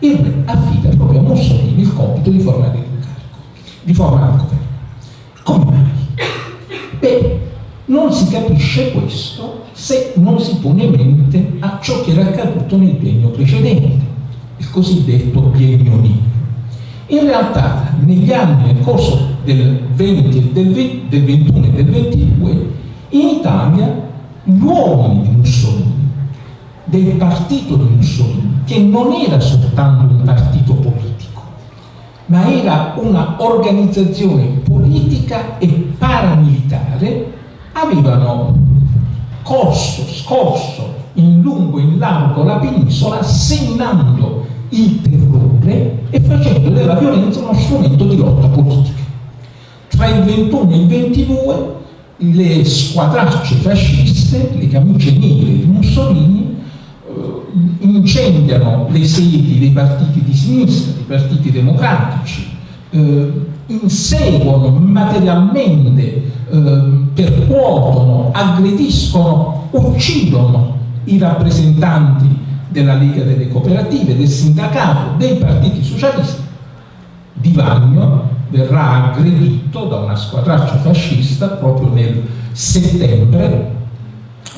e il re affida proprio a Mussolini il compito di formare l'incarico, di formare il governo. Come mai? Beh, non si capisce questo se non si pone mente a ciò che era accaduto nel biennio precedente, il cosiddetto biennio nero. In realtà negli anni nel corso del 20, del, 20, del 21 e del 22 in Italia gli uomini di Mussolini, del partito di Mussolini, che non era soltanto un partito politico, ma era una organizzazione politica e paramilitare avevano corso, scorso in lungo e in largo la penisola seminando il terrore e facendo della violenza uno strumento di lotta politica. Tra il 21 e il 22 le squadracce fasciste, le camicie nere di Mussolini, incendiano le sedi dei partiti di sinistra, dei partiti democratici, eh, inseguono materialmente eh, percuotono, aggrediscono, uccidono i rappresentanti della Lega delle Cooperative, del sindacato, dei partiti socialisti. Di Vagno verrà aggredito da una squadraccia fascista proprio nel settembre,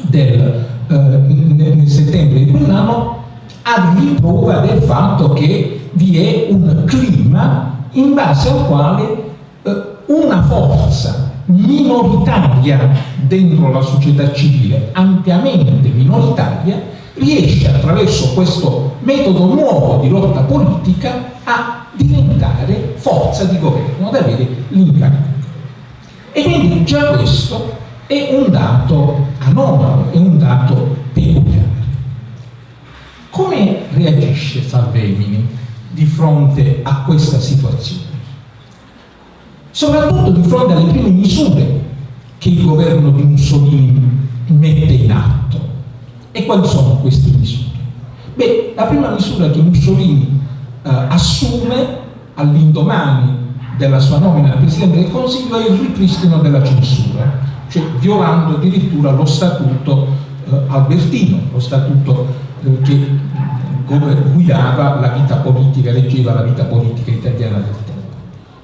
del, eh, nel settembre di quell'anno a riprova del fatto che vi è un clima in base al quale eh, una forza minoritaria dentro la società civile, ampiamente minoritaria, riesce attraverso questo metodo nuovo di lotta politica a diventare forza di governo, ad avere l'incarico. E quindi già questo è un dato anomalo, è un dato peculiare. Come reagisce Salvemini di fronte a questa situazione? soprattutto di fronte alle prime misure che il governo di Mussolini mette in atto. E quali sono queste misure? Beh, la prima misura che Mussolini eh, assume all'indomani della sua nomina al Presidente del Consiglio è il ripristino della censura, cioè violando addirittura lo statuto eh, albertino, lo statuto eh, che guidava la vita politica, reggeva la vita politica italiana del tempo.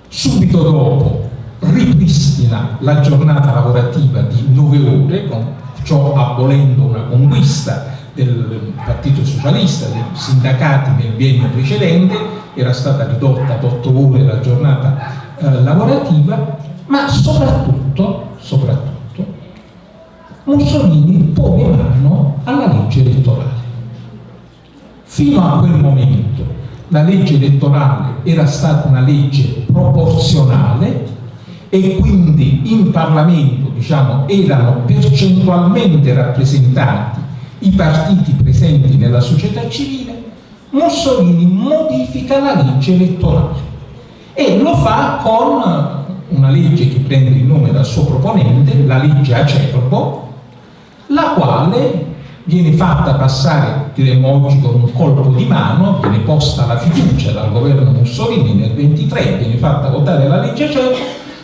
Subito dopo ripristina la giornata lavorativa di nove ore, con ciò abolendo una conquista del Partito Socialista, dei sindacati nel biennio precedente, era stata ridotta ad otto ore la giornata eh, lavorativa, ma soprattutto, soprattutto Mussolini pone mano alla legge elettorale. Fino a quel momento la legge elettorale era stata una legge proporzionale e quindi in Parlamento diciamo, erano percentualmente rappresentati i partiti presenti nella società civile, Mussolini modifica la legge elettorale e lo fa con una legge che prende il nome dal suo proponente, la legge Acerbo, la quale viene fatta passare, diremmo oggi, con un colpo di mano, viene posta la fiducia dal governo Mussolini nel 23, viene fatta votare la legge CERO,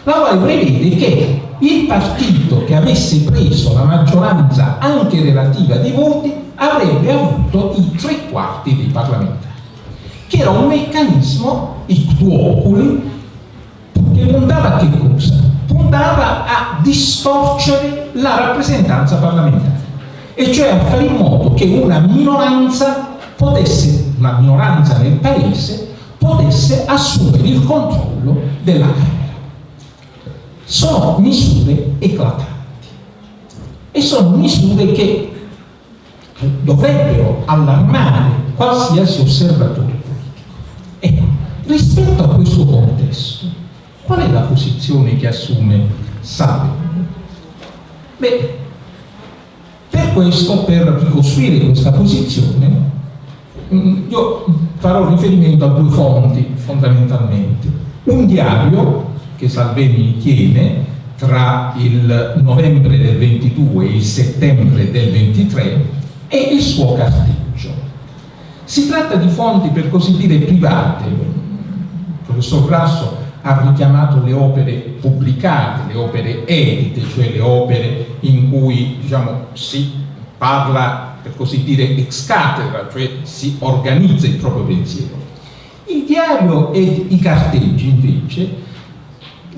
la quale prevede che il partito che avesse preso la maggioranza anche relativa di voti avrebbe avuto i tre quarti dei parlamentari, che era un meccanismo ictuoculi che puntava a che cosa? Puntava a distorcere la rappresentanza parlamentare, e cioè a fare in modo che una minoranza potesse, una minoranza nel paese, potesse assumere il controllo della Camera. Sono misure eclatanti e sono misure che dovrebbero allarmare qualsiasi osservatore politico. Ecco, rispetto a questo contesto, qual è la posizione che assume Salvini? Beh, per questo, per ricostruire questa posizione, mm, io farò riferimento a due fonti fondamentalmente. Un diario che Salvini tiene tra il novembre del 22 e il settembre del 23 e il suo carteggio. Si tratta di fonti per così dire private. Il professor Grasso ha richiamato le opere pubblicate, le opere edite, cioè le opere in cui diciamo, si parla per così dire ex cattedra, cioè si organizza il proprio pensiero. Il diario e i carteggi invece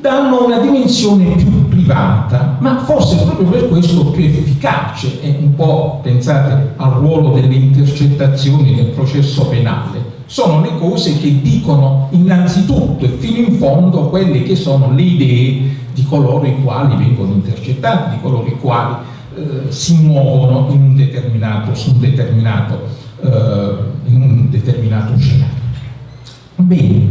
danno una dimensione più privata, ma forse proprio per questo più efficace, e un po' pensate al ruolo delle intercettazioni nel processo penale, sono le cose che dicono innanzitutto fondo quelle che sono le idee di coloro i quali vengono intercettati, di coloro i quali eh, si muovono in un determinato, su un determinato, eh, in un determinato scenario. Bene,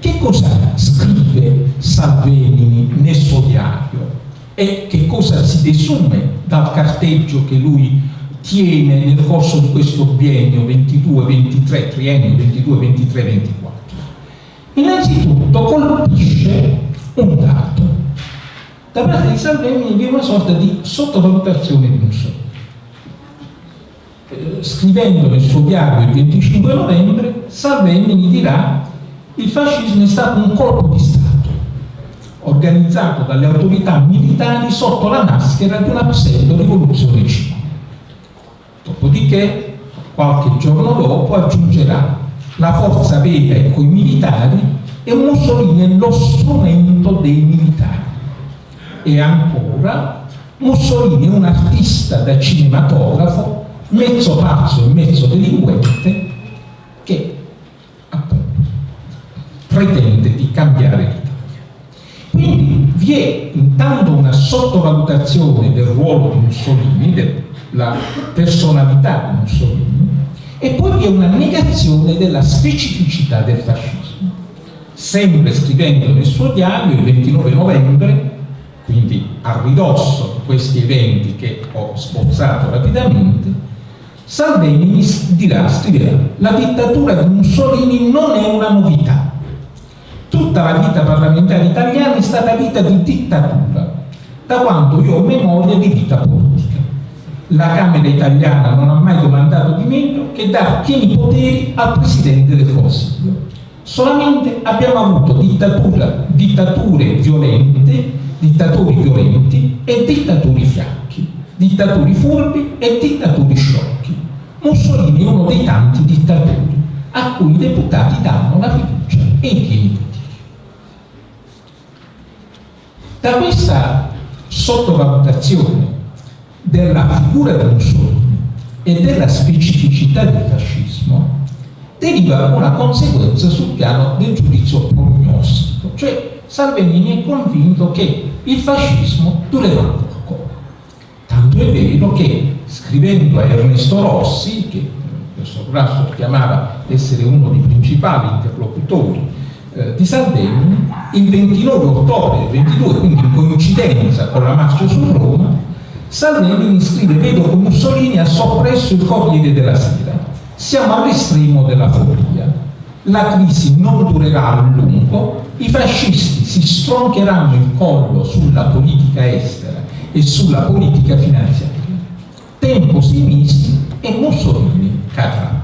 che cosa scrive Salvini nel suo diario e che cosa si desume dal carteggio che lui tiene nel corso di questo biennio 22-23, triennio 22-23-24? Innanzitutto colpisce un dato. Da parte di Salvini vi è una sorta di sottovalutazione di Mussolini. Eh, scrivendo nel suo diario il 25 novembre, Salvini dirà il fascismo è stato un colpo di Stato organizzato dalle autorità militari sotto la maschera di una pseudo-rivoluzione civile. Dopodiché, qualche giorno dopo, aggiungerà la forza vera e coi militari e Mussolini è lo strumento dei militari. E ancora, Mussolini è un artista da cinematografo, mezzo pazzo e mezzo delinquente, che pretende di cambiare l'Italia. Quindi vi è intanto una sottovalutazione del ruolo di Mussolini, della personalità di Mussolini, e poi vi è una negazione della specificità del fascismo. Sempre scrivendo nel suo diario il 29 novembre, quindi a ridosso di questi eventi che ho sbozzato rapidamente, Salvini dirà, scriverà, la dittatura di Mussolini non è una novità, tutta la vita parlamentare italiana è stata vita di dittatura, da quando io ho memoria di vita politica. La Camera italiana non ha mai domandato di meno che dar pieni poteri al Presidente del Consiglio. Solamente abbiamo avuto dittatura, dittature violente, dittatori violenti e dittatori fianchi, dittatori furbi e dittatori sciocchi. Mussolini è uno dei tanti dittatori a cui i deputati danno la fiducia e i pieni poteri. Da questa sottovalutazione della figura di Mussolini e della specificità del fascismo deriva una conseguenza sul piano del giudizio prognostico, cioè Salvini è convinto che il fascismo durerà poco. Tanto è vero che scrivendo a Ernesto Rossi, che il professor Grasso chiamava essere uno dei principali interlocutori eh, di Salvini il 29 ottobre 22, quindi in coincidenza con la marcia su Roma, Salvini scrive vedo che Mussolini ha soppresso il Corriere della Sera. Siamo all'estremo della follia. La crisi non durerà a lungo, i fascisti si stroncheranno il collo sulla politica estera e sulla politica finanziaria. Tempo si missi e Mussolini cadrà.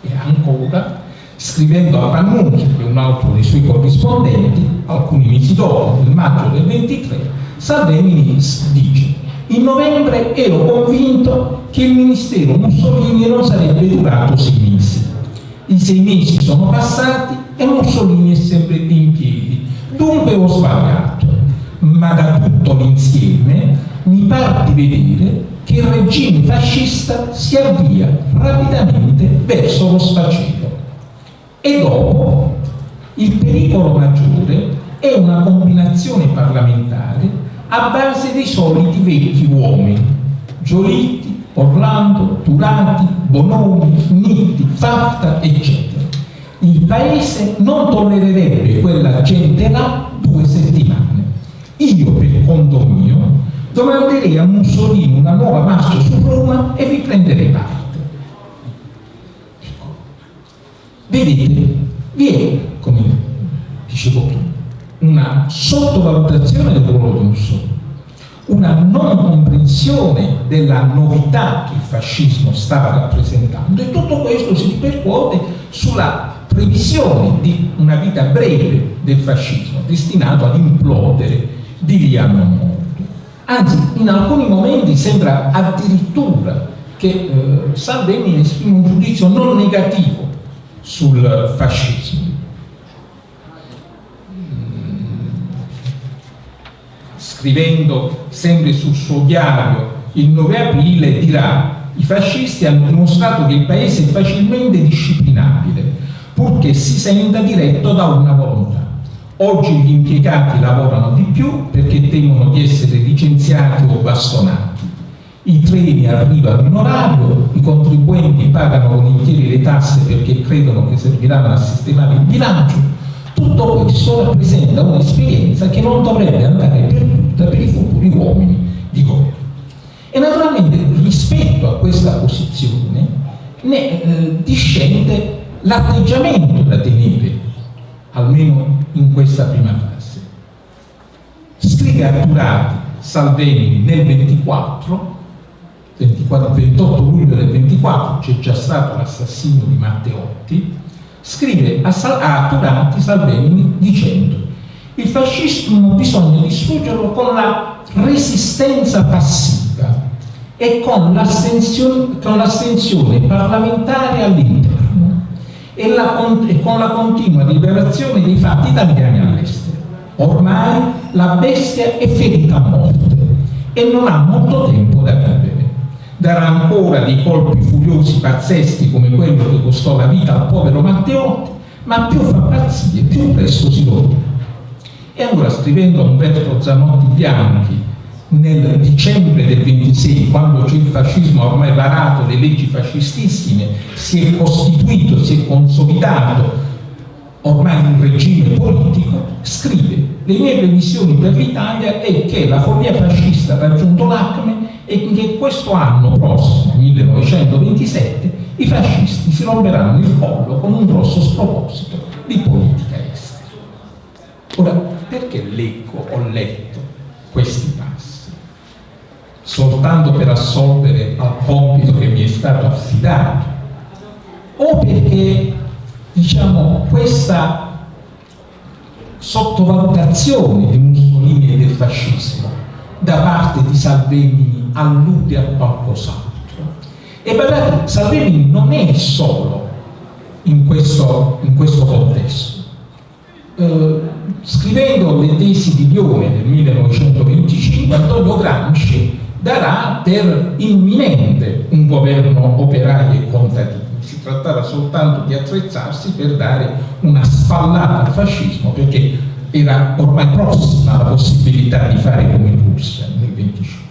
E ancora scrivendo a Pannunzio, che è un altro dei suoi corrispondenti, alcuni mesi dopo, nel maggio del 23, Salvini dice In novembre ero convinto che il ministero Mussolini non sarebbe durato sei mesi. I sei mesi sono passati e Mussolini è sempre più in piedi. Dunque ho sbagliato, ma da tutto l'insieme mi pare di vedere che il regime fascista si avvia rapidamente verso lo sfacelo. E dopo il pericolo maggiore è una combinazione parlamentare a base dei soliti vecchi uomini, Giolitti, Orlando, Turati, Bonomi, Nitti, Fatta, eccetera. Il paese non tollererebbe quella gente là due settimane. Io, per conto mio, domanderei a Mussolini una nuova marcia su Roma e vi prenderei parte. Ecco. Vedete, vi è, come dicevo prima, una sottovalutazione del ruolo di Mussolini, una non comprensione della novità che il fascismo stava rappresentando e tutto questo si ripercuote sulla previsione di una vita breve del fascismo destinato ad implodere di lì a non molto. Anzi, in alcuni momenti sembra addirittura che eh, Salvini esprime un giudizio non negativo sul fascismo scrivendo sempre sul suo diario il 9 aprile, dirà i fascisti hanno dimostrato che il paese è facilmente disciplinabile, purché si senta diretto da una volontà. Oggi gli impiegati lavorano di più perché temono di essere licenziati o bastonati. I treni arrivano in orario, i contribuenti pagano volentieri le tasse perché credono che serviranno a sistemare il bilancio. Tutto questo rappresenta un'esperienza che non dovrebbe andare perduta per i futuri uomini di governo. E naturalmente rispetto a questa posizione ne eh, discende l'atteggiamento da tenere, almeno in questa prima fase. Scrive Arturati Salvini nel 24, 24 28 luglio del 24, c'è già stato l'assassinio di Matteotti, scrive a, Sal a Turati Salvini dicendo il fascismo bisogna distruggerlo con la resistenza passiva e con l'astensione parlamentare all'interno e, e con la continua liberazione dei fatti italiani all'estero. Ormai la bestia è ferita a morte e non ha molto tempo da vivere. Darà ancora dei colpi furiosi pazzeschi come quello che costò la vita al povero Matteotti, ma più fa pazzie, più presto si rovina. E allora scrivendo a Umberto Zanotti Bianchi nel dicembre del 26, quando il fascismo ha ormai varato le leggi fascistissime, si è costituito, si è consolidato ormai un regime politico, scrive le mie previsioni per l'Italia è che la follia fascista ha raggiunto l'acme e che questo anno prossimo, 1927, i fascisti si romperanno il collo con un grosso sproposito di politica estera. Ora, perché leggo, ho letto questi passi? Soltanto per assolvere al compito che mi è stato affidato? O perché, diciamo, questa sottovalutazione di Mussolini e del fascismo da parte di Salvini allude a qualcos'altro? E guardate, Salvini non è solo in questo, in questo contesto. Eh, scrivendo le tesi di Lione nel 1925, Antonio Gramsci darà per imminente un governo operaio e contadino. Si trattava soltanto di attrezzarsi per dare una spallata al fascismo, perché era ormai prossima la possibilità di fare come in Russia nel 25.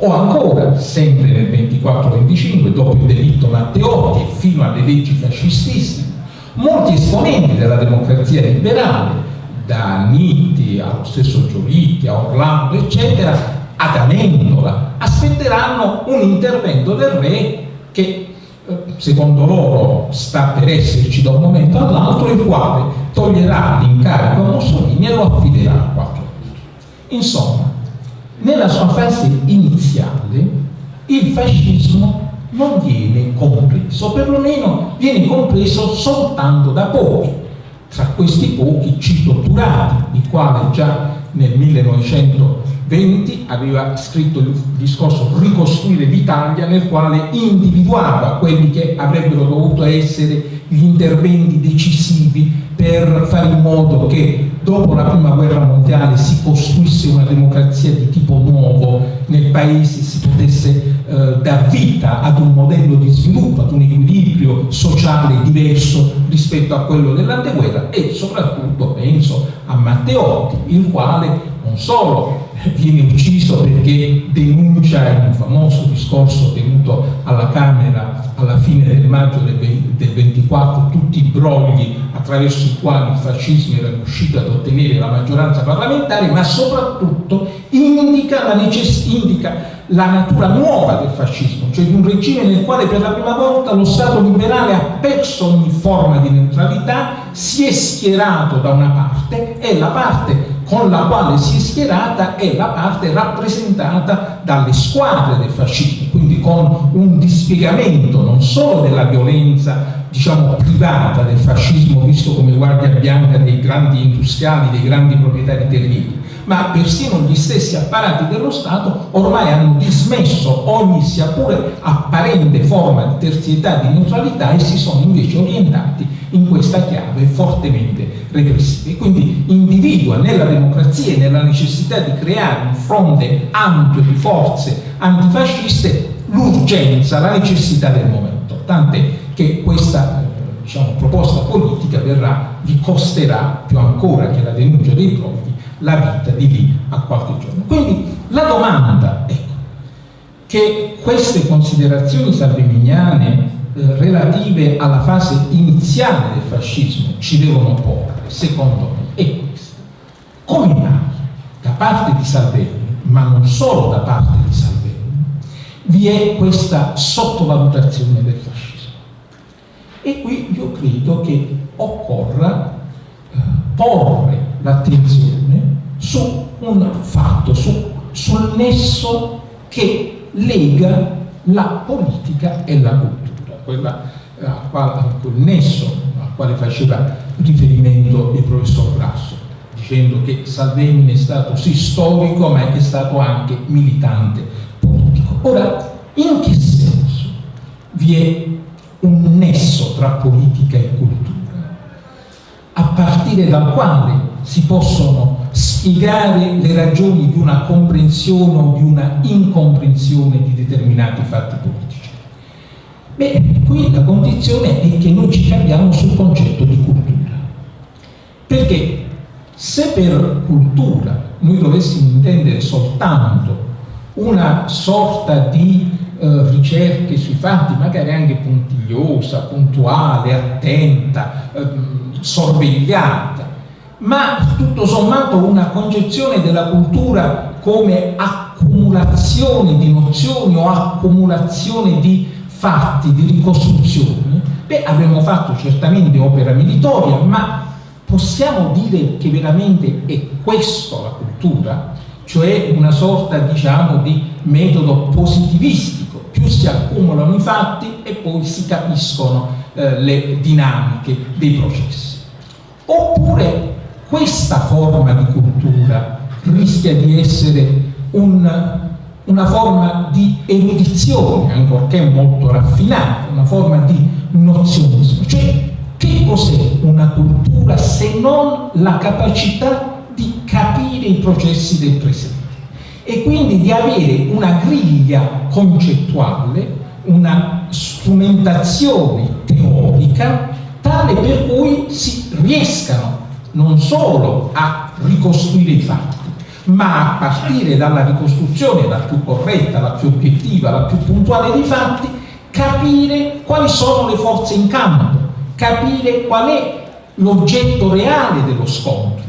O ancora, sempre nel 24-25, dopo il delitto Matteotti e fino alle leggi fascistissime, molti esponenti della democrazia liberale da Nitti allo stesso Giolitti, a Orlando, eccetera, ad Amendola, aspetteranno un intervento del re che eh, secondo loro sta per esserci da un momento all'altro, il quale toglierà l'incarico a Mussolini e lo affiderà a qualche altro. Insomma, nella sua fase iniziale il fascismo non viene compreso, perlomeno viene compreso soltanto da pochi, tra questi pochi cito Turati, il quale già nel 1923 XX aveva scritto il discorso Ricostruire l'Italia nel quale individuava quelli che avrebbero dovuto essere gli interventi decisivi per fare in modo che dopo la prima guerra mondiale si costruisse una democrazia di tipo nuovo nel paese, si potesse eh, dar vita ad un modello di sviluppo, ad un equilibrio sociale diverso rispetto a quello dell'anteguerra e soprattutto penso a Matteotti, il quale non solo viene ucciso perché denuncia in un famoso discorso tenuto alla Camera alla fine del maggio del, 24 tutti i brogli attraverso i quali il fascismo era riuscito ad ottenere la maggioranza parlamentare, ma soprattutto indica la, indica la natura nuova del fascismo, cioè di un regime nel quale per la prima volta lo Stato liberale ha perso ogni forma di neutralità, si è schierato da una parte e la parte con la quale si è schierata è la parte rappresentata dalle squadre del fascismo, quindi con un dispiegamento non solo della violenza diciamo privata del fascismo visto come guardia bianca dei grandi industriali, dei grandi proprietari terrieri, ma persino gli stessi apparati dello Stato ormai hanno dismesso ogni sia pure apparente forma di terzietà, di neutralità e si sono invece orientati in questa chiave fortemente repressiva. E quindi individua nella democrazia e nella necessità di creare un fronte ampio di forze antifasciste l'urgenza, la necessità del momento, tant'è che questa diciamo, proposta politica verrà, vi costerà più ancora che la denuncia dei profughi la vita di lì a qualche giorno. Quindi la domanda ecco, che queste considerazioni salveminiane relative alla fase iniziale del fascismo ci devono porre, secondo me, è questa. Come mai da parte di Salvini, ma non solo da parte di Salvini, vi è questa sottovalutazione del fascismo? E qui io credo che occorra eh, porre l'attenzione su un fatto, su, sul nesso che lega la politica e la cultura quella eh, a quale, quel nesso al quale faceva riferimento il professor Grasso, dicendo che Salvini è stato sì storico ma è stato anche militante politico. Ora, in che senso vi è un nesso tra politica e cultura? A partire dal quale si possono spiegare le ragioni di una comprensione o di una incomprensione di determinati fatti politici. Beh, qui la condizione è che noi ci capiamo sul concetto di cultura. Perché se per cultura noi dovessimo intendere soltanto una sorta di eh, ricerche sui fatti, magari anche puntigliosa, puntuale, attenta, eh, sorvegliata, ma tutto sommato una concezione della cultura come accumulazione di nozioni o accumulazione di fatti di ricostruzione, beh, avremmo fatto certamente opera militoria, ma possiamo dire che veramente è questo la cultura? Cioè una sorta, diciamo, di metodo positivistico, più si accumulano i fatti e poi si capiscono eh, le dinamiche dei processi. Oppure questa forma di cultura rischia di essere un una forma di erudizione, ancorché molto raffinata, una forma di nozionismo. Cioè, che cos'è una cultura se non la capacità di capire i processi del presente e quindi di avere una griglia concettuale, una strumentazione teorica tale per cui si riescano non solo a ricostruire i fatti, ma a partire dalla ricostruzione la più corretta, la più obiettiva, la più puntuale dei fatti, capire quali sono le forze in campo, capire qual è l'oggetto reale dello scontro.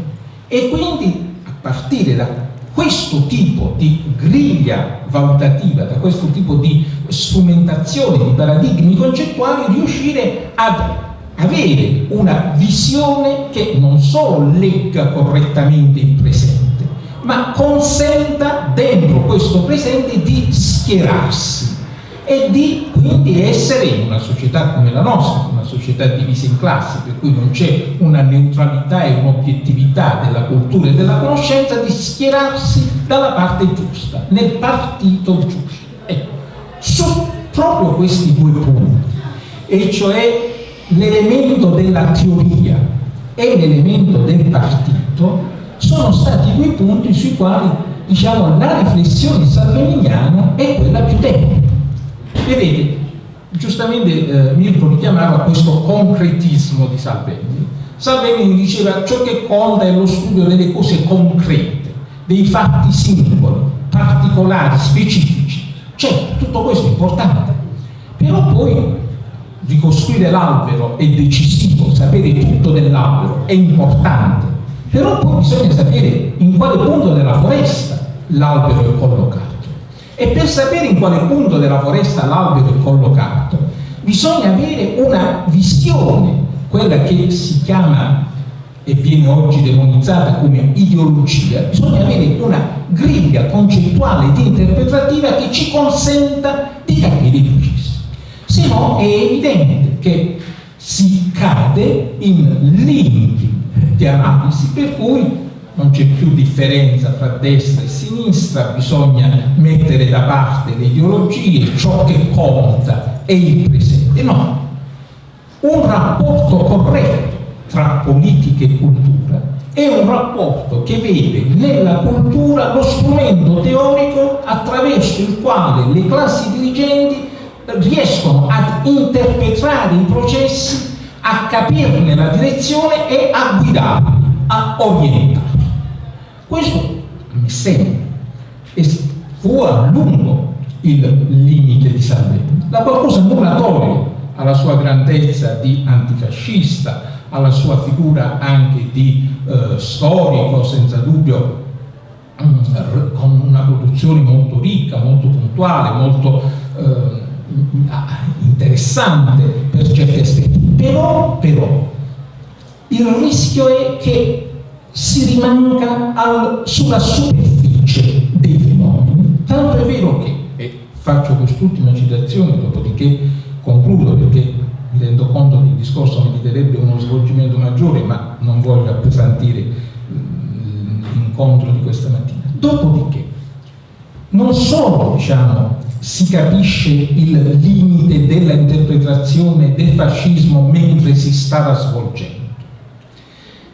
E quindi a partire da questo tipo di griglia valutativa, da questo tipo di strumentazione di paradigmi concettuali, riuscire ad avere una visione che non solo legga correttamente il presente, ma consenta dentro questo presente di schierarsi e di quindi essere in una società come la nostra, una società divisa in classi, per cui non c'è una neutralità e un'obiettività della cultura e della conoscenza, di schierarsi dalla parte giusta, nel partito giusto. Ecco, su proprio questi due punti, e cioè l'elemento della teoria e l'elemento del partito, sono stati due punti sui quali diciamo, la riflessione salveminiana è quella più tecnica. Vedete, giustamente eh, Mirko richiamava questo concretismo di Salvemini. Salvemini diceva ciò che conta è lo studio delle cose concrete, dei fatti singoli, particolari, specifici. Certo, tutto questo è importante, però poi ricostruire l'albero è decisivo, sapere tutto dell'albero è importante, però poi bisogna sapere in quale punto della foresta l'albero è collocato. E per sapere in quale punto della foresta l'albero è collocato, bisogna avere una visione, quella che si chiama e viene oggi demonizzata come ideologia, bisogna avere una griglia concettuale ed interpretativa che ci consenta di capire il processo. Se no è evidente che si cade in limiti di analisi per cui non c'è più differenza tra destra e sinistra, bisogna mettere da parte le ideologie, ciò che conta è il presente. No, un rapporto corretto tra politica e cultura è un rapporto che vede nella cultura lo strumento teorico attraverso il quale le classi dirigenti riescono ad interpretare i processi, a capirne la direzione e a guidarli, a orientarli. Questo mi sembra e fu a lungo il limite di Salvini. La qualcosa nulla toglie alla sua grandezza di antifascista, alla sua figura anche di eh, storico, senza dubbio, mm, con una produzione molto ricca, molto puntuale, molto eh, interessante per certi aspetti. Però, però, il rischio è che si rimanga al, sulla superficie dei fenomeni. Tanto è vero che, e faccio quest'ultima citazione, dopodiché concludo perché mi rendo conto che il discorso meriterebbe uno svolgimento maggiore, ma non voglio appesantire mm, l'incontro di questa mattina. Dopodiché, non solo diciamo, si capisce il limite della interpretazione del fascismo mentre si stava svolgendo,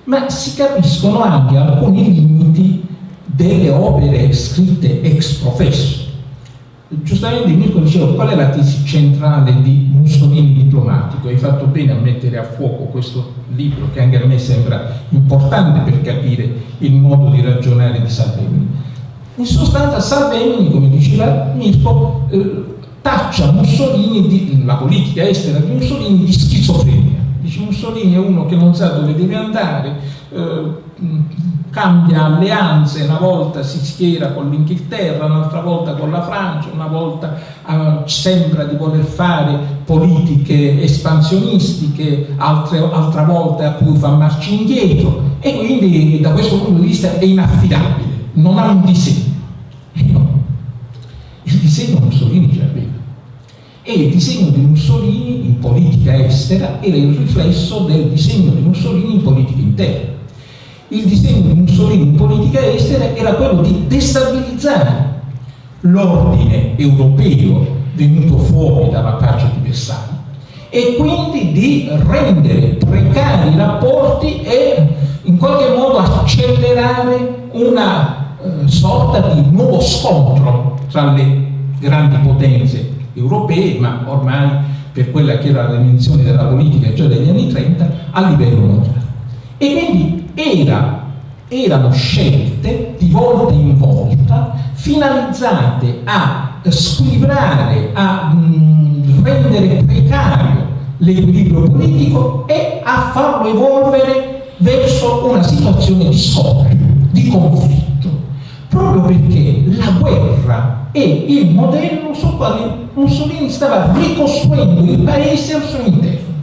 ma si capiscono anche alcuni limiti delle opere scritte ex professo. Giustamente Mirko diceva qual è la tesi centrale di Mussolini diplomatico, hai fatto bene a mettere a fuoco questo libro che anche a me sembra importante per capire il modo di ragionare di Salvemini. In sostanza Salvemini, come diceva Mirko, eh, taccia Mussolini, di, la politica estera di Mussolini di schizofrenia. Dice Mussolini è uno che non sa dove deve andare, eh, cambia alleanze, una volta si schiera con l'Inghilterra, un'altra volta con la Francia, una volta eh, sembra di voler fare politiche espansionistiche, altre, altra volta a cui fa marcia indietro e quindi da questo punto di vista è inaffidabile, non ha un disegno. No, il disegno Mussolini ce l'aveva e il disegno di Mussolini in politica estera era il riflesso del disegno di Mussolini in politica interna. Il disegno di Mussolini in politica estera era quello di destabilizzare l'ordine europeo venuto fuori dalla pace di Versailles e quindi di rendere precari i rapporti e in qualche modo accelerare una eh, sorta di nuovo scontro tra le grandi potenze europee, ma ormai per quella che era la dimensione della politica già degli anni 30 a livello mondiale. E quindi era, erano scelte di volta in volta finalizzate a squilibrare, a mh, rendere precario l'equilibrio politico e a farlo evolvere verso una situazione di scontro, di conflitto, proprio perché la guerra è il modello sul quale Mussolini stava ricostruendo il paese al suo interno,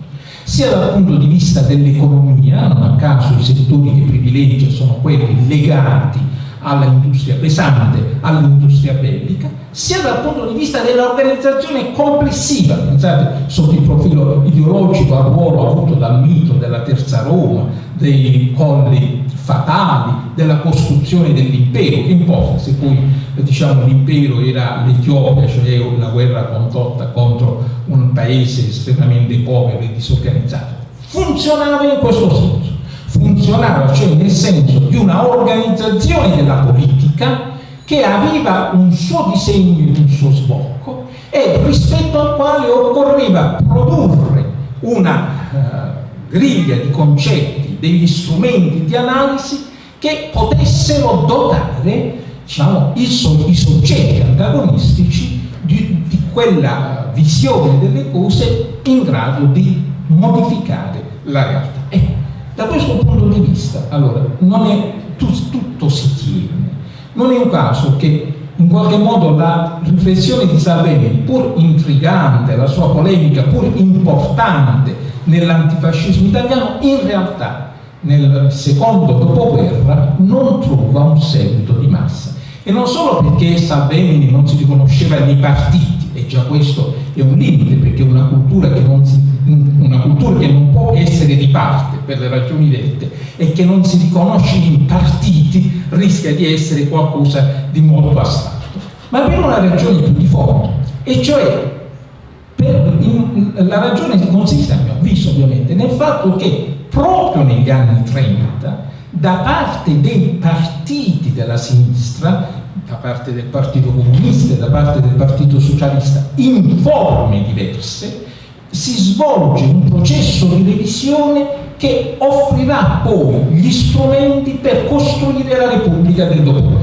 sia dal punto di vista dell'economia, non a caso i settori che privilegia sono quelli legati all'industria pesante, all'industria bellica, sia dal punto di vista dell'organizzazione complessiva, pensate sotto il profilo ideologico al ruolo avuto dal mito della terza Roma, dei colli fatali, della costruzione dell'impero, che importa se poi diciamo, l'impero era l'Etiopia, cioè una guerra condotta contro un paese estremamente povero e disorganizzato. Funzionava in questo senso, funzionava cioè nel senso di una organizzazione della politica che aveva un suo disegno e un suo sbocco e rispetto al quale occorreva produrre una uh, griglia di concetti, degli strumenti di analisi che potessero dotare diciamo, i, so i, soggetti antagonistici di, di quella visione delle cose in grado di modificare la realtà. Ecco, da questo punto di vista, allora, non è, tutto, si tiene. Non è un caso che in qualche modo la riflessione di Salvini, pur intrigante, la sua polemica pur importante nell'antifascismo italiano, in realtà nel secondo dopoguerra non trova un seguito di massa. E non solo perché Salvini non si riconosceva nei partiti, e già questo è un limite, perché una cultura che non, si, una cultura che non può essere di parte per le ragioni dette e che non si riconosce in partiti rischia di essere qualcosa di molto astratto. Ma per una ragione più di fondo, e cioè per, in, la ragione consiste, a mio avviso ovviamente, nel fatto che proprio negli anni 30 da parte dei partiti della sinistra da parte del Partito Comunista e da parte del Partito Socialista in forme diverse, si svolge un processo di revisione che offrirà poi gli strumenti per costruire la Repubblica del dopoguerra.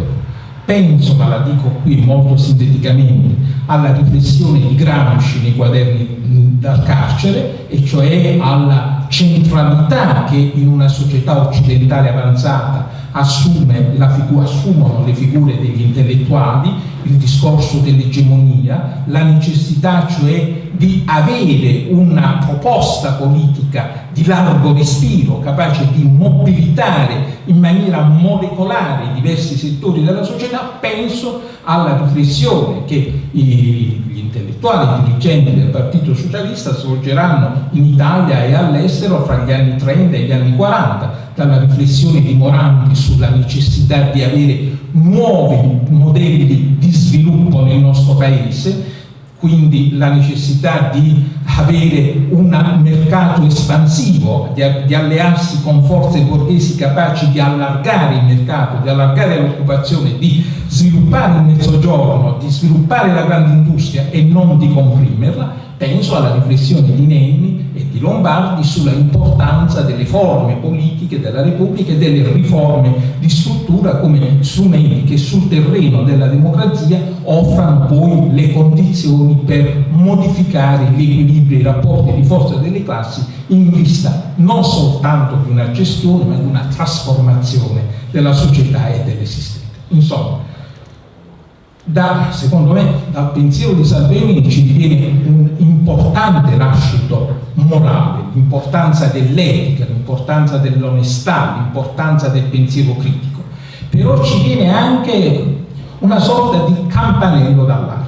Penso, ma la dico qui molto sinteticamente, alla riflessione di Gramsci nei quaderni dal carcere, e cioè alla centralità che in una società occidentale avanzata assume assumono le figure degli intellettuali, il discorso dell'egemonia, la necessità cioè di avere una proposta politica di largo respiro, capace di mobilitare in maniera molecolare i diversi settori della società, penso alla riflessione che gli intellettuali dirigenti del Partito Socialista svolgeranno in Italia e all'estero fra gli anni 30 e gli anni 40, dalla riflessione di Morandi sulla necessità di avere nuovi modelli di sviluppo nel nostro paese, quindi la necessità di avere un mercato espansivo, di, di, allearsi con forze borghesi capaci di allargare il mercato, di allargare l'occupazione, di sviluppare il mezzogiorno, di sviluppare la grande industria e non di comprimerla, penso alla riflessione di Nenni e di Lombardi sulla importanza delle forme politiche della Repubblica e delle riforme di struttura come strumenti che sul terreno della democrazia offrano poi le condizioni per modificare gli equilibri e i rapporti di forza delle classi in vista non soltanto di una gestione ma di una trasformazione della società e dell'esistente. Insomma, da, secondo me, dal pensiero di Salvini ci viene un importante nascito morale, l'importanza dell'etica, l'importanza dell'onestà, l'importanza del pensiero critico. Però ci viene anche una sorta di campanello d'allarme.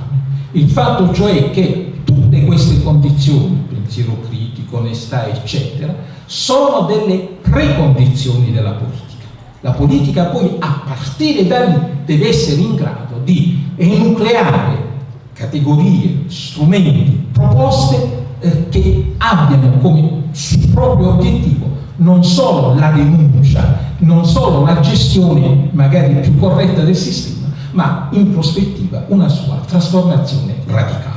Il fatto cioè che tutte queste condizioni, pensiero critico, onestà, eccetera, sono delle precondizioni della politica. La politica poi a partire da lì deve essere in grado di enucleare categorie, strumenti, proposte eh, che abbiano come proprio obiettivo non solo la denuncia, non solo la gestione magari più corretta del sistema, ma in prospettiva una sua trasformazione radicale.